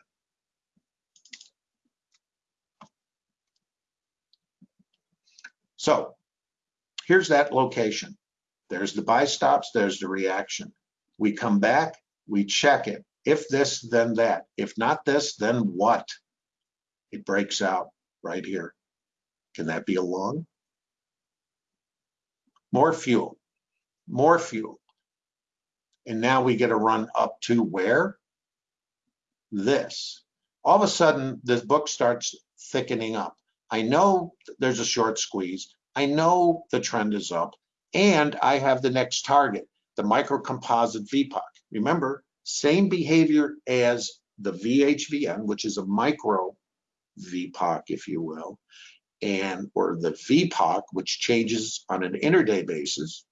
[SPEAKER 2] So here's that location. There's the buy stops, there's the reaction. We come back, we check it. If this, then that. If not this, then what? It breaks out right here. Can that be a long? More fuel, more fuel. And now we get a run up to where? This. All of a sudden, this book starts thickening up. I know there's a short squeeze. I know the trend is up and I have the next target, the microcomposite VPOC. Remember, same behavior as the VHVN, which is a micro VPOC, if you will, and or the VPOC, which changes on an interday basis,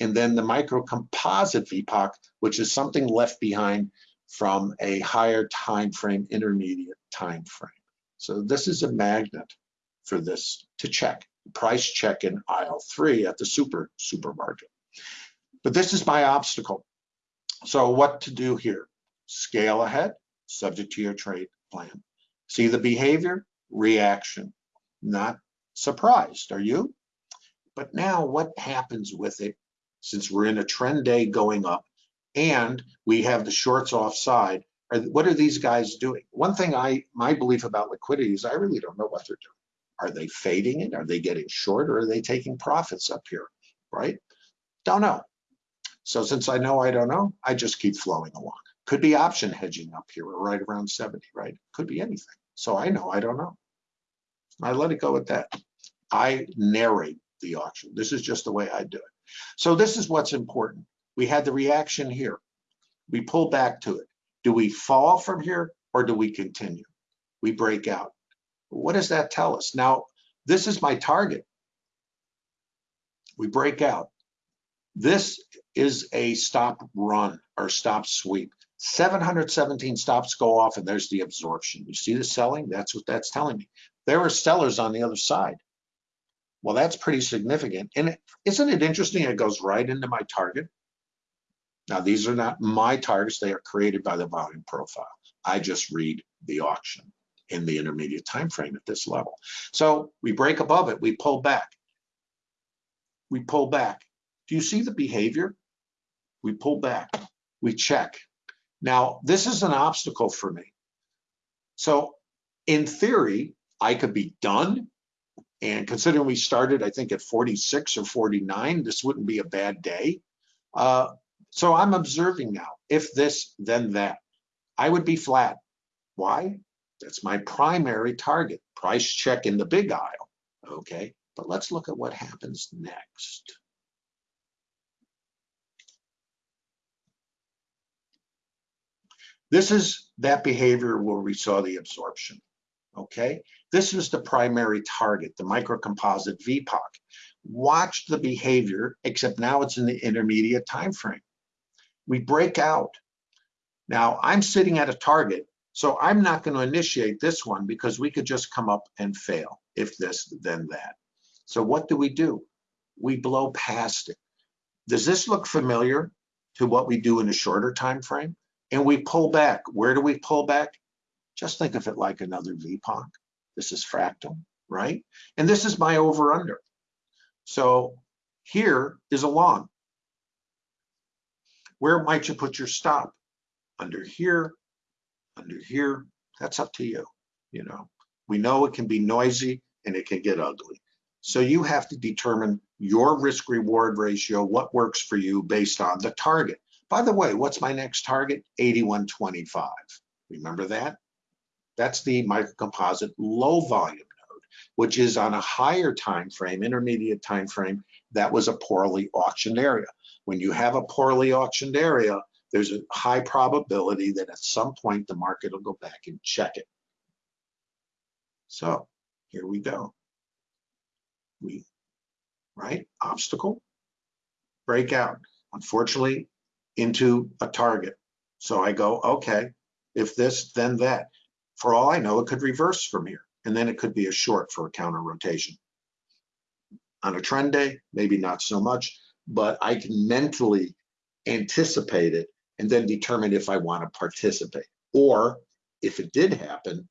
[SPEAKER 2] and then the microcomposite VPOC, which is something left behind from a higher time frame, intermediate time frame. So this is a magnet for this to check, price check in aisle three at the super supermarket. But this is my obstacle. So what to do here? Scale ahead, subject to your trade plan. See the behavior, reaction, not surprised, are you? But now what happens with it since we're in a trend day going up and we have the shorts offside? What are these guys doing? One thing I, my belief about liquidity is I really don't know what they're doing. Are they fading it? Are they getting short or are they taking profits up here, right? Don't know. So since I know I don't know, I just keep flowing along. Could be option hedging up here right around 70, right? Could be anything. So I know I don't know. I let it go at that. I narrate the auction. This is just the way I do it. So this is what's important. We had the reaction here. We pull back to it. Do we fall from here or do we continue? We break out. What does that tell us? Now, this is my target. We break out. This is a stop run or stop sweep. 717 stops go off and there's the absorption. You see the selling? That's what that's telling me. There are sellers on the other side. Well, that's pretty significant. And isn't it interesting? It goes right into my target. Now, these are not my targets. They are created by the volume profile. I just read the auction in the intermediate time frame at this level. So we break above it, we pull back. We pull back. Do you see the behavior? We pull back, we check. Now, this is an obstacle for me. So in theory, I could be done. And considering we started, I think at 46 or 49, this wouldn't be a bad day. Uh, so I'm observing now, if this, then that. I would be flat. Why? That's my primary target, price check in the big aisle, okay? But let's look at what happens next. This is that behavior where we saw the absorption, okay? This is the primary target, the microcomposite VPOC. Watch the behavior, except now it's in the intermediate time frame. We break out. Now I'm sitting at a target so I'm not going to initiate this one because we could just come up and fail. If this, then that. So what do we do? We blow past it. Does this look familiar to what we do in a shorter time frame? And we pull back. Where do we pull back? Just think of it like another VPOC. This is fractal, right? And this is my over under. So here is a long. Where might you put your stop? Under here, under here, that's up to you. You know, we know it can be noisy and it can get ugly. So you have to determine your risk reward ratio, what works for you based on the target. By the way, what's my next target? 8125. Remember that? That's the microcomposite low volume node, which is on a higher time frame, intermediate time frame, that was a poorly auctioned area. When you have a poorly auctioned area, there's a high probability that at some point the market will go back and check it. So here we go. We, right, obstacle, breakout. unfortunately, into a target. So I go, okay, if this, then that. For all I know, it could reverse from here, and then it could be a short for a counter rotation. On a trend day, maybe not so much, but I can mentally anticipate it and then determine if I want to participate. Or if it did happen,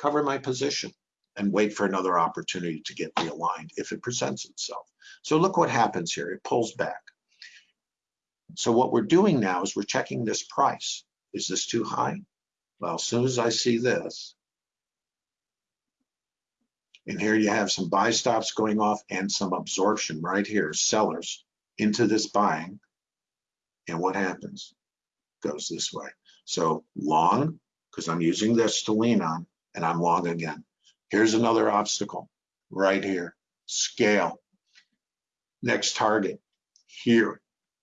[SPEAKER 2] cover my position and wait for another opportunity to get realigned if it presents itself. So look what happens here. It pulls back. So what we're doing now is we're checking this price. Is this too high? Well, as soon as I see this, and here you have some buy stops going off and some absorption right here, sellers into this buying. And what happens? Goes this way. So long, because I'm using this to lean on, and I'm long again. Here's another obstacle right here, scale. Next target here.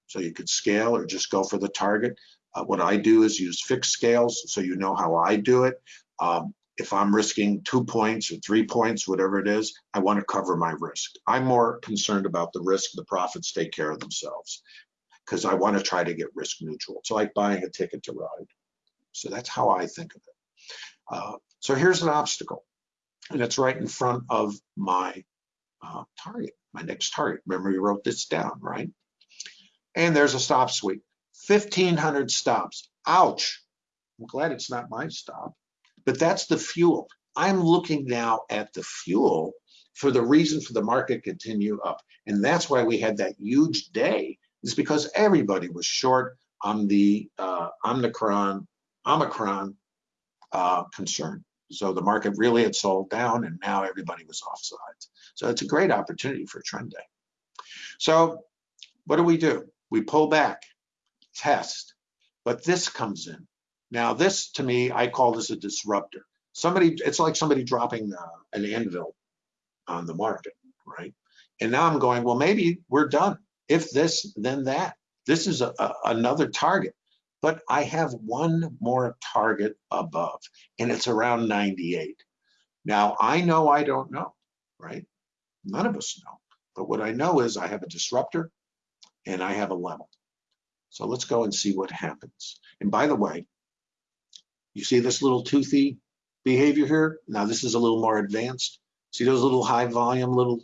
[SPEAKER 2] So you could scale or just go for the target. Uh, what I do is use fixed scales so you know how I do it. Um, if I'm risking two points or three points, whatever it is, I want to cover my risk. I'm more concerned about the risk, the profits take care of themselves because I want to try to get risk neutral. It's like buying a ticket to ride. So that's how I think of it. Uh, so here's an obstacle and it's right in front of my uh, target, my next target. Remember, you wrote this down, right? And there's a stop sweep, 1,500 stops. Ouch. I'm glad it's not my stop, but that's the fuel. I'm looking now at the fuel for the reason for the market continue up. And that's why we had that huge day is because everybody was short on the uh, Omicron, Omicron uh, concern. So the market really had sold down and now everybody was offsides. So it's a great opportunity for trend day. So what do we do? We pull back, test, but this comes in. Now this to me, I call this a disruptor. Somebody, it's like somebody dropping uh, an anvil on the market, right? And now I'm going, well, maybe we're done. If this, then that. This is a, a, another target but I have one more target above and it's around 98. Now I know I don't know, right? None of us know, but what I know is I have a disruptor and I have a level. So let's go and see what happens. And by the way, you see this little toothy behavior here? Now this is a little more advanced. See those little high volume little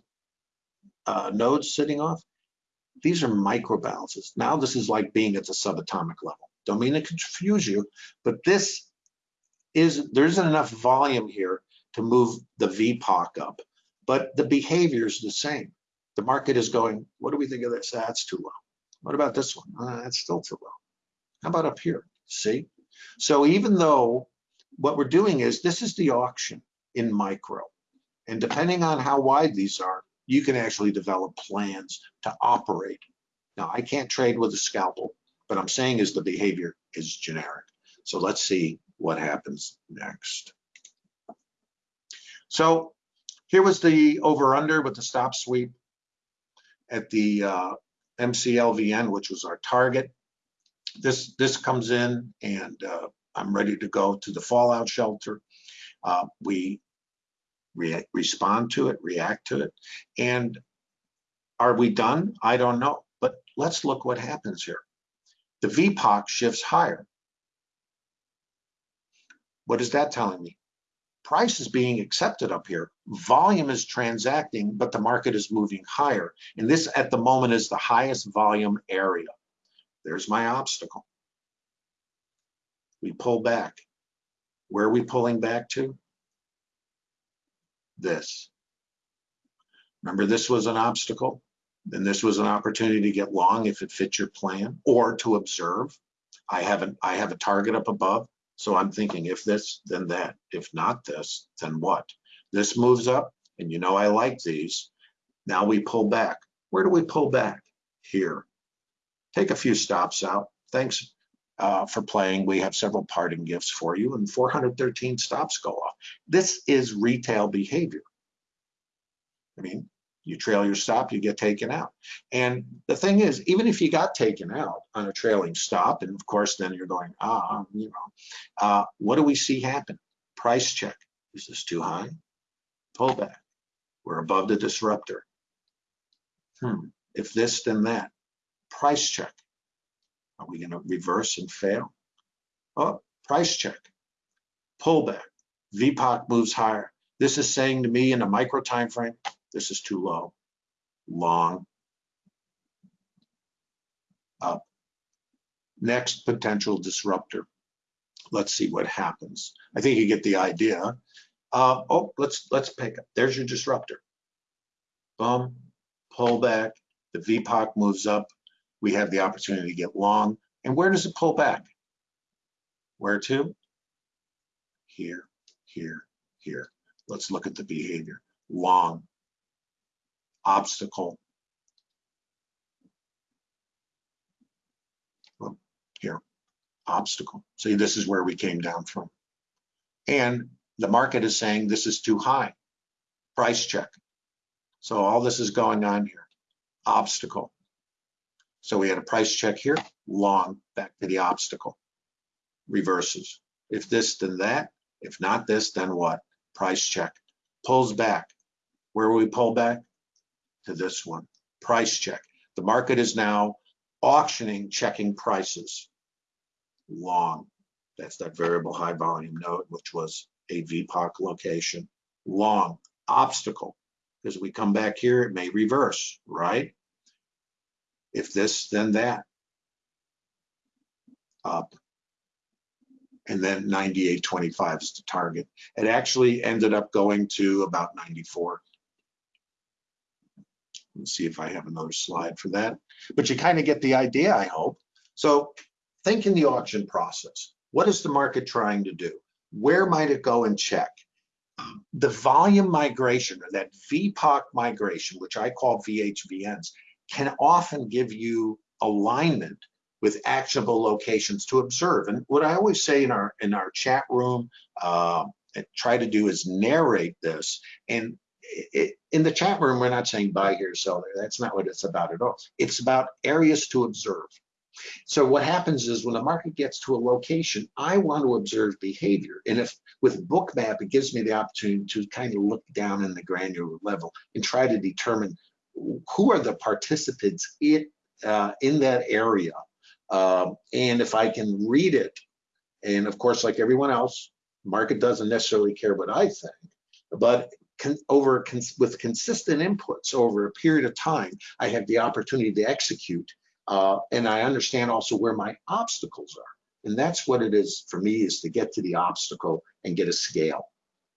[SPEAKER 2] uh, nodes sitting off? These are micro balances. Now this is like being at the subatomic level. Don't mean to confuse you, but this is, there isn't enough volume here to move the VPOC up, but the behavior is the same. The market is going, what do we think of this? That's too low. What about this one? Uh, that's still too low. How about up here? See? So even though what we're doing is, this is the auction in micro. And depending on how wide these are, you can actually develop plans to operate. Now, I can't trade with a scalpel, but I'm saying is the behavior is generic. So let's see what happens next. So here was the over under with the stop sweep at the uh, MCLVN, which was our target. This, this comes in and uh, I'm ready to go to the fallout shelter. Uh, we re respond to it, react to it. And are we done? I don't know. But let's look what happens here the VPOC shifts higher. What is that telling me? Price is being accepted up here. Volume is transacting, but the market is moving higher. And this at the moment is the highest volume area. There's my obstacle. We pull back. Where are we pulling back to? This. Remember this was an obstacle? then this was an opportunity to get long if it fits your plan or to observe. I haven't, I have a target up above. So I'm thinking if this, then that, if not this, then what? This moves up and you know I like these. Now we pull back. Where do we pull back? Here. Take a few stops out. Thanks uh, for playing. We have several parting gifts for you and 413 stops go off. This is retail behavior. I mean, you trail your stop, you get taken out. And the thing is, even if you got taken out on a trailing stop, and of course, then you're going, ah, you know, uh, what do we see happen? Price check. Is this too high? Pullback. We're above the disruptor. Hmm. If this, then that. Price check. Are we gonna reverse and fail? Oh, price check, pullback, VPOC moves higher. This is saying to me in a micro time frame, this is too low. Long, up. Next potential disruptor. Let's see what happens. I think you get the idea. Uh, oh, let's let's pick up. There's your disruptor. Boom, pull back. The VPOC moves up. We have the opportunity to get long. And where does it pull back? Where to? Here, here, here. Let's look at the behavior. Long, obstacle. Well, Here, obstacle. See, this is where we came down from. And the market is saying this is too high. Price check. So all this is going on here. Obstacle. So we had a price check here, long, back to the obstacle. Reverses. If this, then that. If not this, then what? Price check. Pulls back. Where will we pull back? To this one. Price check. The market is now auctioning, checking prices. Long. That's that variable high volume node, which was a VPOC location. Long. Obstacle. Because we come back here, it may reverse, right? If this, then that. Up. And then 98.25 is the target. It actually ended up going to about 94. Let's see if I have another slide for that. But you kind of get the idea, I hope. So think in the auction process. What is the market trying to do? Where might it go and check? The volume migration or that VPOC migration, which I call VHVNs, can often give you alignment with actionable locations to observe. And what I always say in our in our chat room, uh, try to do is narrate this. And it, in the chat room, we're not saying buy here, sell there. That's not what it's about at all. It's about areas to observe. So what happens is when the market gets to a location, I want to observe behavior. And if with Bookmap, it gives me the opportunity to kind of look down in the granular level and try to determine who are the participants in, uh, in that area. Um, and if I can read it, and of course, like everyone else, market doesn't necessarily care what I think, but over cons with consistent inputs over a period of time, I have the opportunity to execute. Uh, and I understand also where my obstacles are. And that's what it is for me is to get to the obstacle and get a scale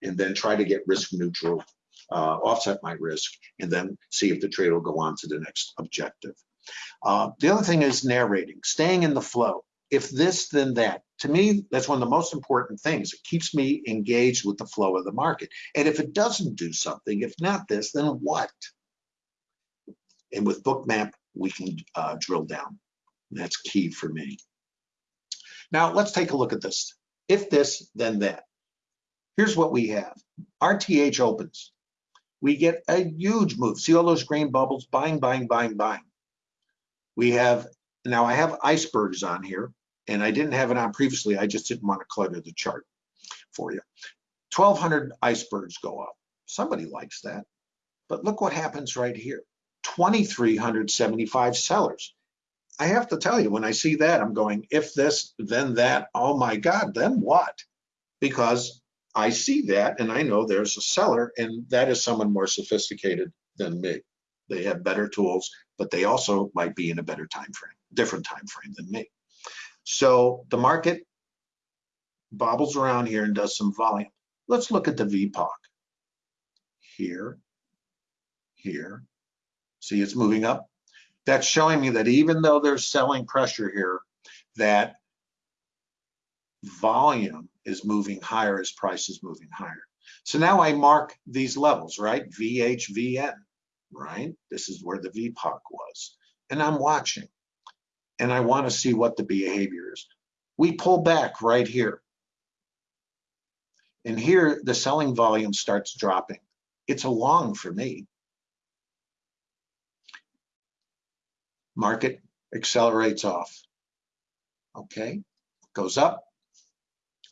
[SPEAKER 2] and then try to get risk neutral uh, offset my risk, and then see if the trade will go on to the next objective. Uh, the other thing is narrating, staying in the flow. If this, then that. To me, that's one of the most important things. It keeps me engaged with the flow of the market. And if it doesn't do something, if not this, then what? And with Bookmap, we can uh, drill down. That's key for me. Now, let's take a look at this. If this, then that. Here's what we have. RTH opens we get a huge move. See all those green bubbles? Buying, buying, buying, buying. We have, now I have icebergs on here, and I didn't have it on previously. I just didn't want to clutter the chart for you. 1,200 icebergs go up. Somebody likes that. But look what happens right here. 2,375 sellers. I have to tell you, when I see that, I'm going, if this, then that, oh my God, then what? Because I see that and I know there's a seller and that is someone more sophisticated than me. They have better tools, but they also might be in a better time frame, different time frame than me. So the market bobbles around here and does some volume. Let's look at the VPOC. Here, here. See, it's moving up. That's showing me that even though there's selling pressure here, that volume is moving higher as price is moving higher. So now I mark these levels, right? VHVN, right? This is where the VPOC was. And I'm watching. And I want to see what the behavior is. We pull back right here. And here the selling volume starts dropping. It's a long for me. Market accelerates off. Okay, goes up,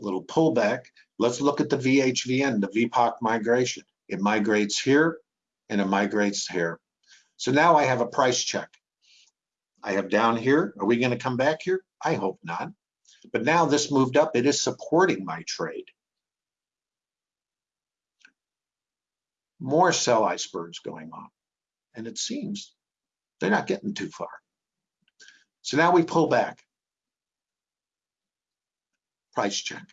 [SPEAKER 2] a little pullback. Let's look at the VHVN, the VPOC migration. It migrates here and it migrates here. So now I have a price check. I have down here. Are we going to come back here? I hope not. But now this moved up. It is supporting my trade. More sell icebergs going on. And it seems they're not getting too far. So now we pull back. Price check.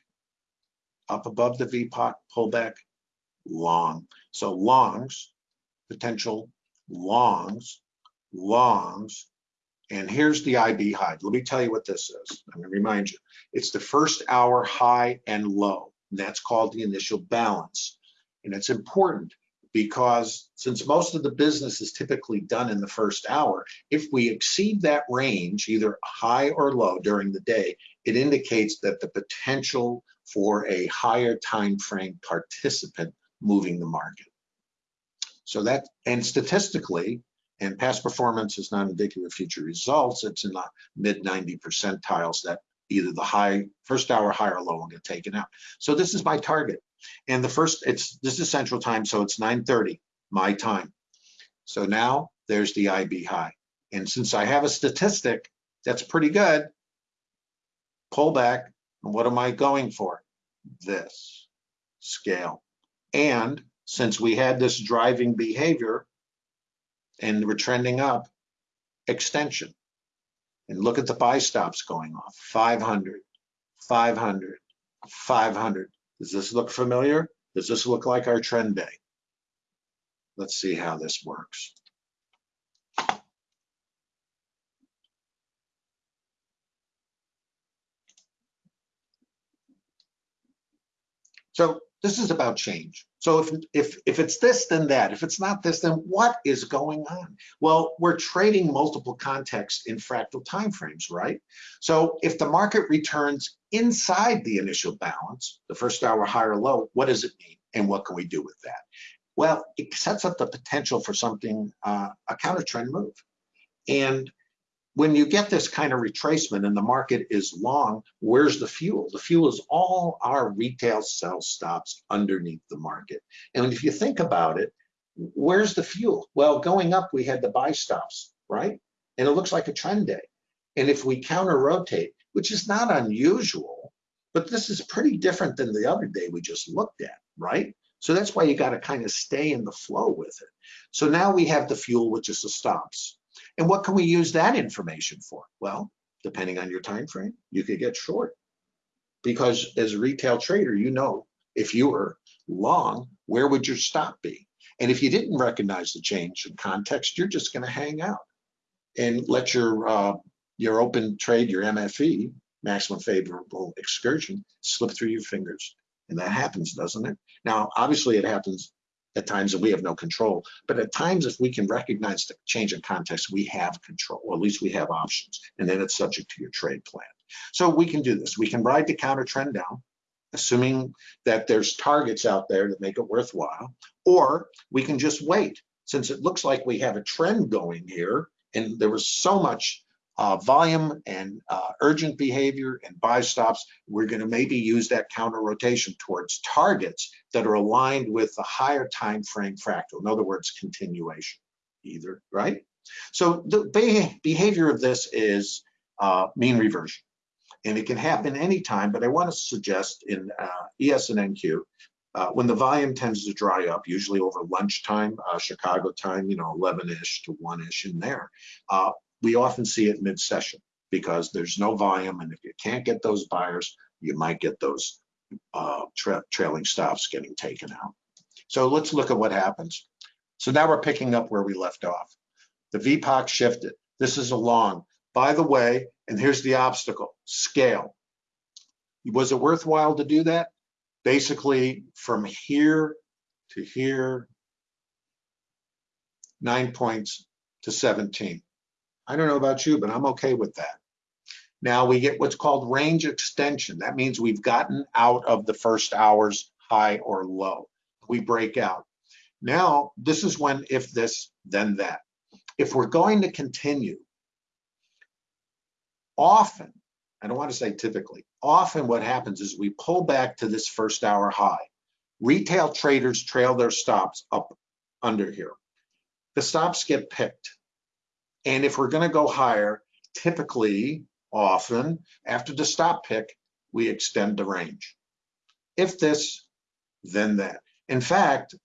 [SPEAKER 2] Up above the VPOC, pullback, long. So longs, potential longs, longs, and here's the IB high. Let me tell you what this is. I'm gonna remind you. It's the first hour high and low. And that's called the initial balance. And it's important because since most of the business is typically done in the first hour, if we exceed that range, either high or low during the day, it indicates that the potential for a higher time frame participant moving the market. So that, and statistically, and past performance is not indicative of future results, it's in the mid 90 percentiles that either the high, first hour high or low will get taken out. So this is my target. And the first, it's this is central time, so it's 9:30 my time. So now there's the IB high. And since I have a statistic that's pretty good, pull back. And what am I going for? This scale. And since we had this driving behavior and we're trending up, extension. And look at the buy stops going off 500, 500, 500. Does this look familiar? Does this look like our trend day? Let's see how this works. So this is about change. So if, if, if it's this, then that. If it's not this, then what is going on? Well, we're trading multiple contexts in fractal timeframes, right? So if the market returns inside the initial balance, the first hour high or low, what does it mean? And what can we do with that? Well, it sets up the potential for something, uh, a counter trend move. And when you get this kind of retracement and the market is long, where's the fuel? The fuel is all our retail sell stops underneath the market. And if you think about it, where's the fuel? Well, going up, we had the buy stops, right? And it looks like a trend day. And if we counter rotate, which is not unusual, but this is pretty different than the other day we just looked at, right? So that's why you got to kind of stay in the flow with it. So now we have the fuel, which is the stops. And what can we use that information for? Well, depending on your time frame, you could get short. Because as a retail trader, you know if you were long, where would your stop be? And if you didn't recognize the change in context, you're just going to hang out and let your uh, your open trade, your MFE, maximum favorable excursion, slip through your fingers. And that happens, doesn't it? Now, obviously, it happens at times that we have no control. But at times, if we can recognize the change in context, we have control, or at least we have options, and then it's subject to your trade plan. So we can do this. We can ride the counter trend down, assuming that there's targets out there that make it worthwhile, or we can just wait. Since it looks like we have a trend going here, and there was so much uh, volume and uh, urgent behavior and buy stops, we're going to maybe use that counter rotation towards targets that are aligned with the higher time frame fractal. In other words, continuation, either right. So the behavior of this is uh, mean reversion, and it can happen anytime. But I want to suggest in uh, ES and NQ. Uh, when the volume tends to dry up, usually over lunchtime, uh, Chicago time, you know, 11-ish to 1-ish in there, uh, we often see it mid-session because there's no volume, and if you can't get those buyers, you might get those uh, tra trailing stops getting taken out. So let's look at what happens. So now we're picking up where we left off. The VPOC shifted. This is a long. By the way, and here's the obstacle, scale. Was it worthwhile to do that? Basically, from here to here, nine points to 17. I don't know about you, but I'm okay with that. Now we get what's called range extension. That means we've gotten out of the first hour's high or low. We break out. Now, this is when if this, then that. If we're going to continue, often, I don't want to say typically, often what happens is we pull back to this first hour high. Retail traders trail their stops up under here. The stops get picked And if we're gonna go higher, typically, often, after the stop pick, we extend the range. If this, then that. In fact,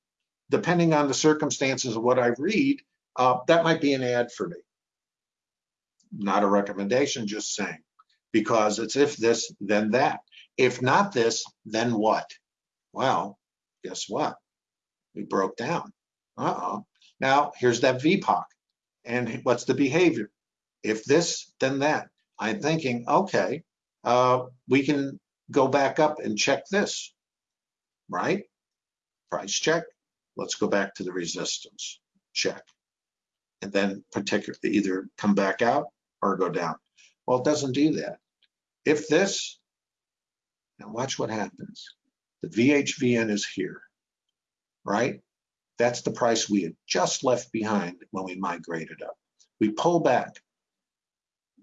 [SPEAKER 2] depending on the circumstances of what I read, uh, that might be an add for me. Not a recommendation, just saying, because it's if this, then that. If not this, then what? Well, guess what? We broke down. Uh-oh. Now, here's that VPOC. And what's the behavior? If this, then that. I'm thinking, okay, uh, we can go back up and check this, right? Price check. Let's go back to the resistance, check. And then particularly either come back out or go down. Well, it doesn't do that. If this, now watch what happens. The VHVN is here, right? That's the price we had just left behind when we migrated up. We pull back,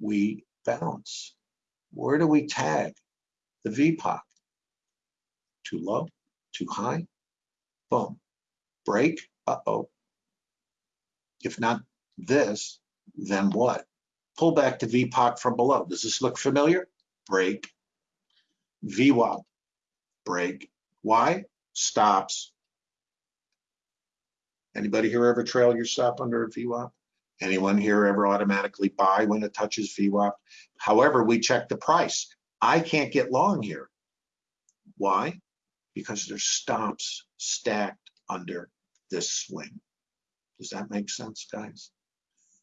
[SPEAKER 2] we bounce. Where do we tag? The VPOC. Too low, too high, boom. Break, uh-oh. If not this, then what? Pull back to VPOC from below. Does this look familiar? Break. VWAP, break. Why? Stops. Anybody here ever trail your stop under a VWAP? Anyone here ever automatically buy when it touches VWAP? However, we check the price. I can't get long here. Why? Because there's stops stacked under this swing. Does that make sense, guys?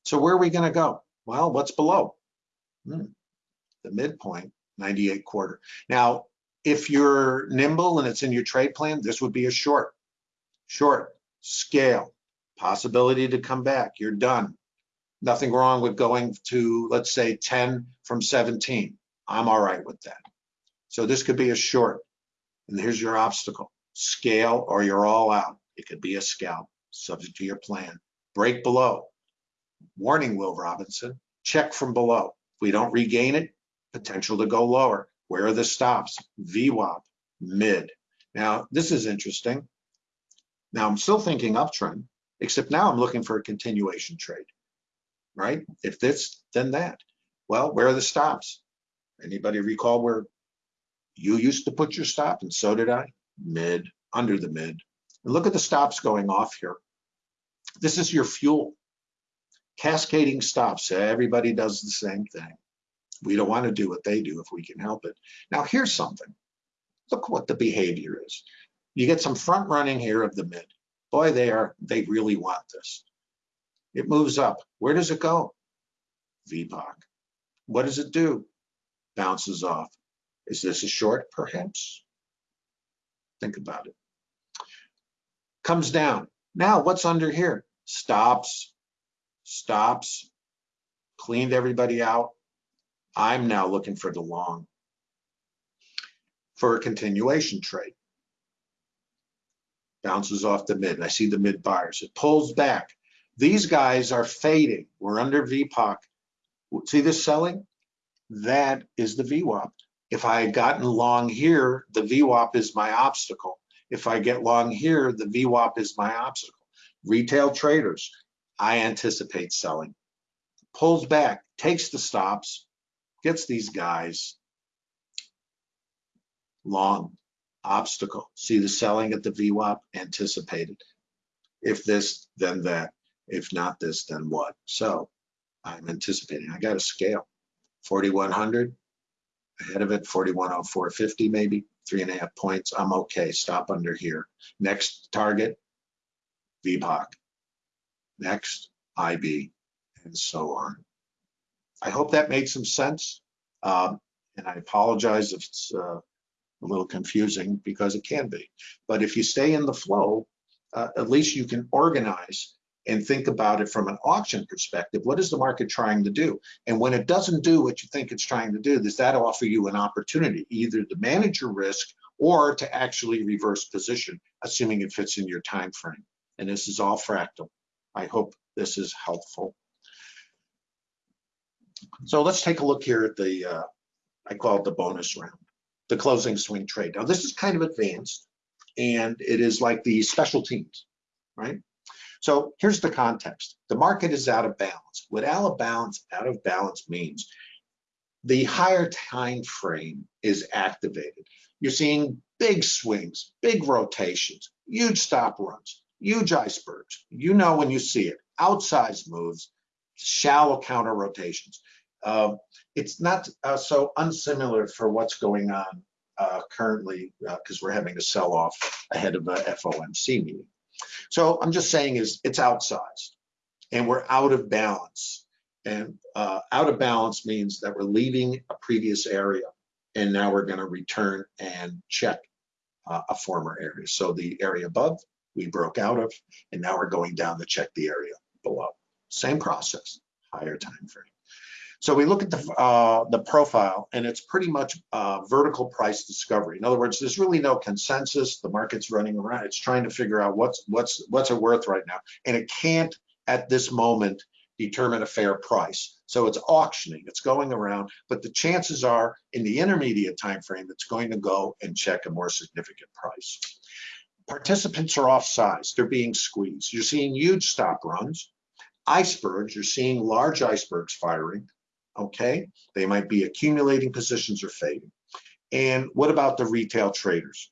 [SPEAKER 2] So where are we going to go? Well, what's below? Hmm. The midpoint, 98 quarter. Now, if you're nimble and it's in your trade plan, this would be a short. Short, scale, possibility to come back. You're done. Nothing wrong with going to, let's say, 10 from 17. I'm all right with that. So this could be a short. And here's your obstacle. Scale or you're all out. It could be a scalp, subject to your plan. Break below. Warning, Will Robinson. Check from below. If we don't regain it, potential to go lower. Where are the stops? VWAP, mid. Now, this is interesting. Now, I'm still thinking uptrend, except now I'm looking for a continuation trade, right? If this, then that. Well, where are the stops? Anybody recall where you used to put your stop and so did I? Mid, under the mid. And look at the stops going off here. This is your fuel. Cascading stops. Everybody does the same thing. We don't want to do what they do if we can help it. Now, here's something. Look what the behavior is. You get some front running here of the mid. Boy, they are, they really want this. It moves up. Where does it go? VPOC. What does it do? Bounces off. Is this a short? Perhaps. Think about it. Comes down. Now, what's under here? Stops, stops, cleaned everybody out. I'm now looking for the long for a continuation trade. Bounces off the mid. I see the mid buyers. It pulls back. These guys are fading. We're under VPOC. See this selling? That is the VWAP. If I had gotten long here, the VWAP is my obstacle. If I get long here, the VWAP is my obstacle. Retail traders, I anticipate selling. Pulls back, takes the stops, gets these guys long obstacle. See the selling at the VWAP anticipated. If this, then that. If not this, then what? So I'm anticipating. I got a scale. 4100 ahead of it, 410450 maybe, three and a half points. I'm okay. Stop under here. Next target, VPOC. Next, IB, and so on. I hope that made some sense. Um, and I apologize if it's uh, a little confusing because it can be. But if you stay in the flow, uh, at least you can organize and think about it from an auction perspective. What is the market trying to do? And when it doesn't do what you think it's trying to do, does that offer you an opportunity either to manage your risk or to actually reverse position, assuming it fits in your time frame? And this is all fractal. I hope this is helpful. So let's take a look here at the, uh, I call it the bonus round, the closing swing trade. Now this is kind of advanced and it is like the special teams, right? So here's the context. The market is out of balance. What out of balance, out of balance means the higher time frame is activated. You're seeing big swings, big rotations, huge stop runs, huge icebergs. You know when you see it, outsized moves, shallow counter rotations. Uh, it's not uh, so unsimilar for what's going on uh, currently because uh, we're having a sell off ahead of a FOMC meeting. So I'm just saying is it's outsized and we're out of balance. And uh, out of balance means that we're leaving a previous area and now we're going to return and check uh, a former area. So the area above we broke out of, and now we're going down to check the area below. Same process, higher time frame. So we look at the uh, the profile, and it's pretty much uh, vertical price discovery. In other words, there's really no consensus. The market's running around. It's trying to figure out what's what's what's it worth right now, and it can't at this moment determine a fair price. So it's auctioning, it's going around, but the chances are in the intermediate time frame, it's going to go and check a more significant price. Participants are off size, they're being squeezed. You're seeing huge stop runs, icebergs, you're seeing large icebergs firing, okay? They might be accumulating positions or fading. And what about the retail traders?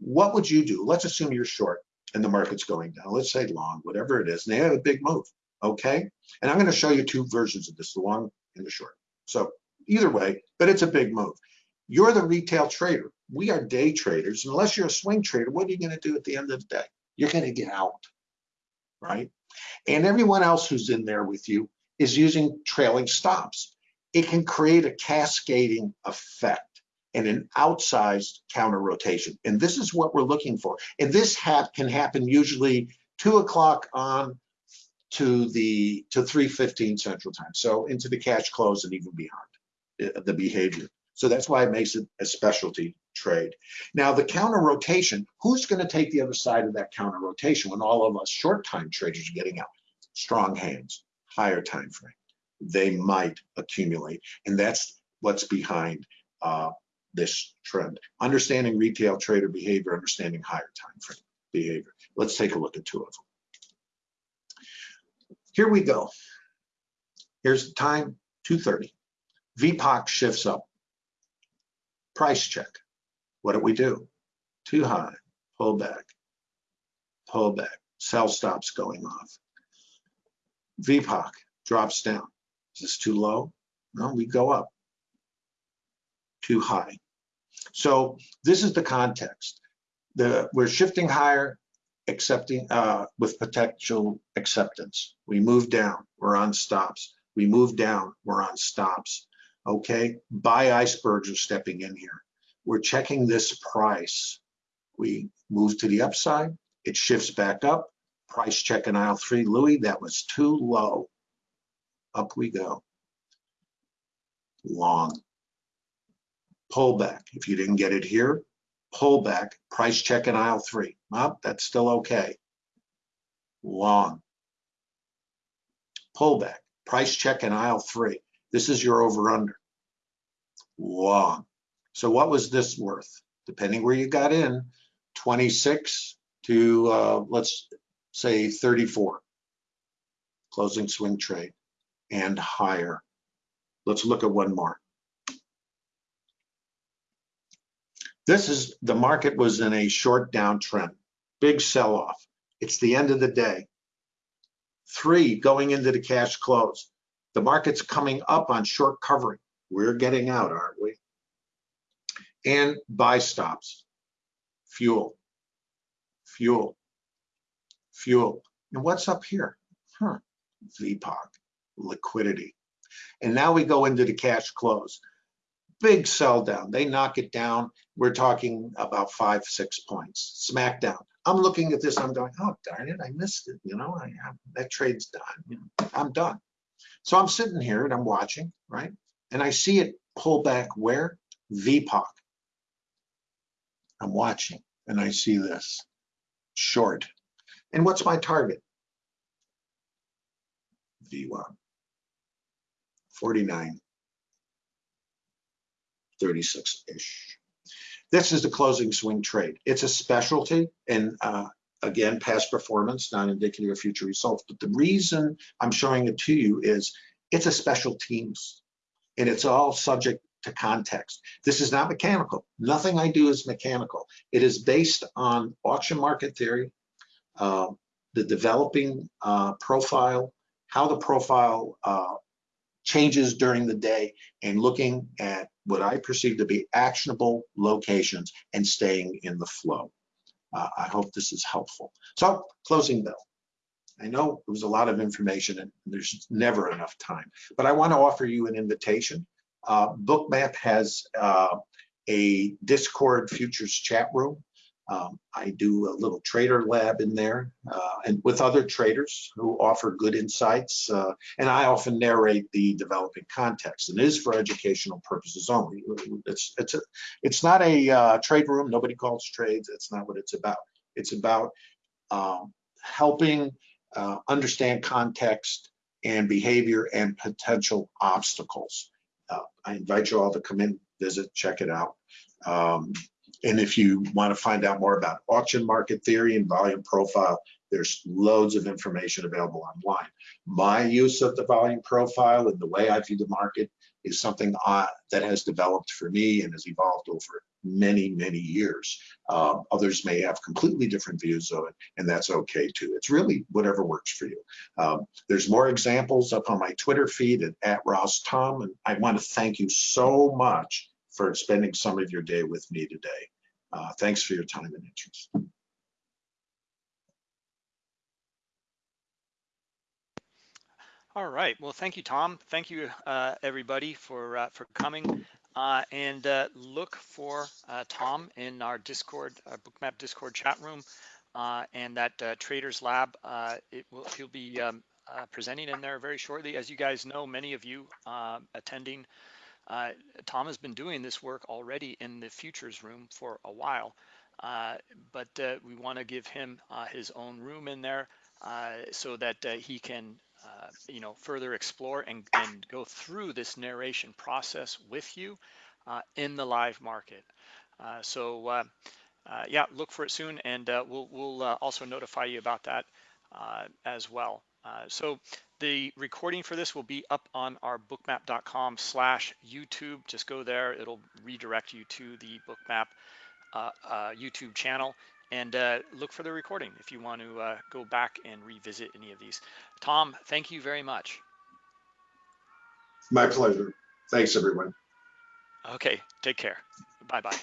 [SPEAKER 2] What would you do? Let's assume you're short and the market's going down. Let's say long, whatever it is, and they have a big move okay? And I'm going to show you two versions of this, the long and the short. So either way, but it's a big move. You're the retail trader. We are day traders. Unless you're a swing trader, what are you going to do at the end of the day? You're going to get out, right? And everyone else who's in there with you is using trailing stops. It can create a cascading effect and an outsized counter rotation. And this is what we're looking for. And this ha can happen usually two o'clock on to the to 315 central time so into the cash close and even beyond the behavior so that's why it makes it a specialty trade now the counter rotation who's going to take the other side of that counter rotation when all of us short time traders are getting out strong hands higher time frame they might accumulate and that's what's behind uh, this trend understanding retail trader behavior understanding higher time frame behavior let's take a look at two of them here we go. Here's the time, 2.30. VPOC shifts up. Price check. What do we do? Too high, pull back, pull back. Sell stops going off. VPOC drops down. Is this too low? No, we go up. Too high. So this is the context. The, we're shifting higher, accepting uh, with potential acceptance. We move down, we're on stops. We move down, we're on stops. Okay, buy icebergs are stepping in here. We're checking this price. We move to the upside, it shifts back up. Price check in aisle three, Louis, that was too low. Up we go. Long. Pullback. If you didn't get it here, pullback, price check in aisle three. Well, that's still okay. Long. Pullback, price check in aisle three. This is your over under. Long. So what was this worth? Depending where you got in, 26 to uh, let's say 34. Closing swing trade and higher. Let's look at one more. This is the market was in a short downtrend, big sell off. It's the end of the day. Three, going into the cash close. The market's coming up on short covering. We're getting out, aren't we? And buy stops, fuel, fuel, fuel. And what's up here? Huh, VPOC, liquidity. And now we go into the cash close big sell down. They knock it down. We're talking about five, six points. Smack down. I'm looking at this. I'm going, oh darn it, I missed it. You know, I, I, that trade's done. You know, I'm done. So I'm sitting here and I'm watching, right? And I see it pull back where VPOC. I'm watching and I see this short. And what's my target? V1, 49. 36-ish. This is the closing swing trade. It's a specialty, and uh, again, past performance, not indicative of future results. But the reason I'm showing it to you is it's a special teams and it's all subject to context. This is not mechanical. Nothing I do is mechanical. It is based on auction market theory, uh, the developing uh, profile, how the profile uh, changes during the day, and looking at what I perceive to be actionable locations and staying in the flow. Uh, I hope this is helpful. So closing bell. I know it was a lot of information and there's never enough time, but I want to offer you an invitation. Uh, Bookmap has uh, a Discord futures chat room. Um, I do a little trader lab in there uh, and with other traders who offer good insights. Uh, and I often narrate the developing context and it is for educational purposes only. It's, it's, a, it's not a uh, trade room. Nobody calls trades. That's not what it's about. It's about um, helping uh, understand context and behavior and potential obstacles. Uh, I invite you all to come in, visit, check it out. Um, and if you want to find out more about auction market theory and volume profile, there's loads of information available online. My use of the volume profile and the way I view the market is something I, that has developed for me and has evolved over many, many years. Um, others may have completely different views of it, and that's okay too. It's really whatever works for you. Um, there's more examples up on my Twitter feed at, at Ross Tom, and I want to thank you so much for spending some of your day with me today. Uh, thanks for your time and interest.
[SPEAKER 1] All right. Well, thank you, Tom. Thank you, uh, everybody, for uh, for coming. Uh, and uh, look for uh, Tom in our Discord, our Bookmap Discord chat room, uh, and that Traders Lab. it will he'll be um, presenting in there very shortly. As you guys know, many of you attending uh, Tom has been doing this work already in the futures room for a while, uh, but uh, we want to give him uh, his own room in there uh, so that uh, he can, you know, further explore and, and go through this narration process with you in the live market. so yeah, look for it soon, and we'll we'll also notify you about that as well. So the recording for this will be up on our bookmap.com slash YouTube. Just go there. It'll redirect you to the bookmap uh, uh, YouTube channel and uh, look for the recording if you want to uh, go back and revisit any of these. Tom, thank you very much.
[SPEAKER 2] My pleasure. Thanks, everyone.
[SPEAKER 1] Okay, take care. Bye-bye.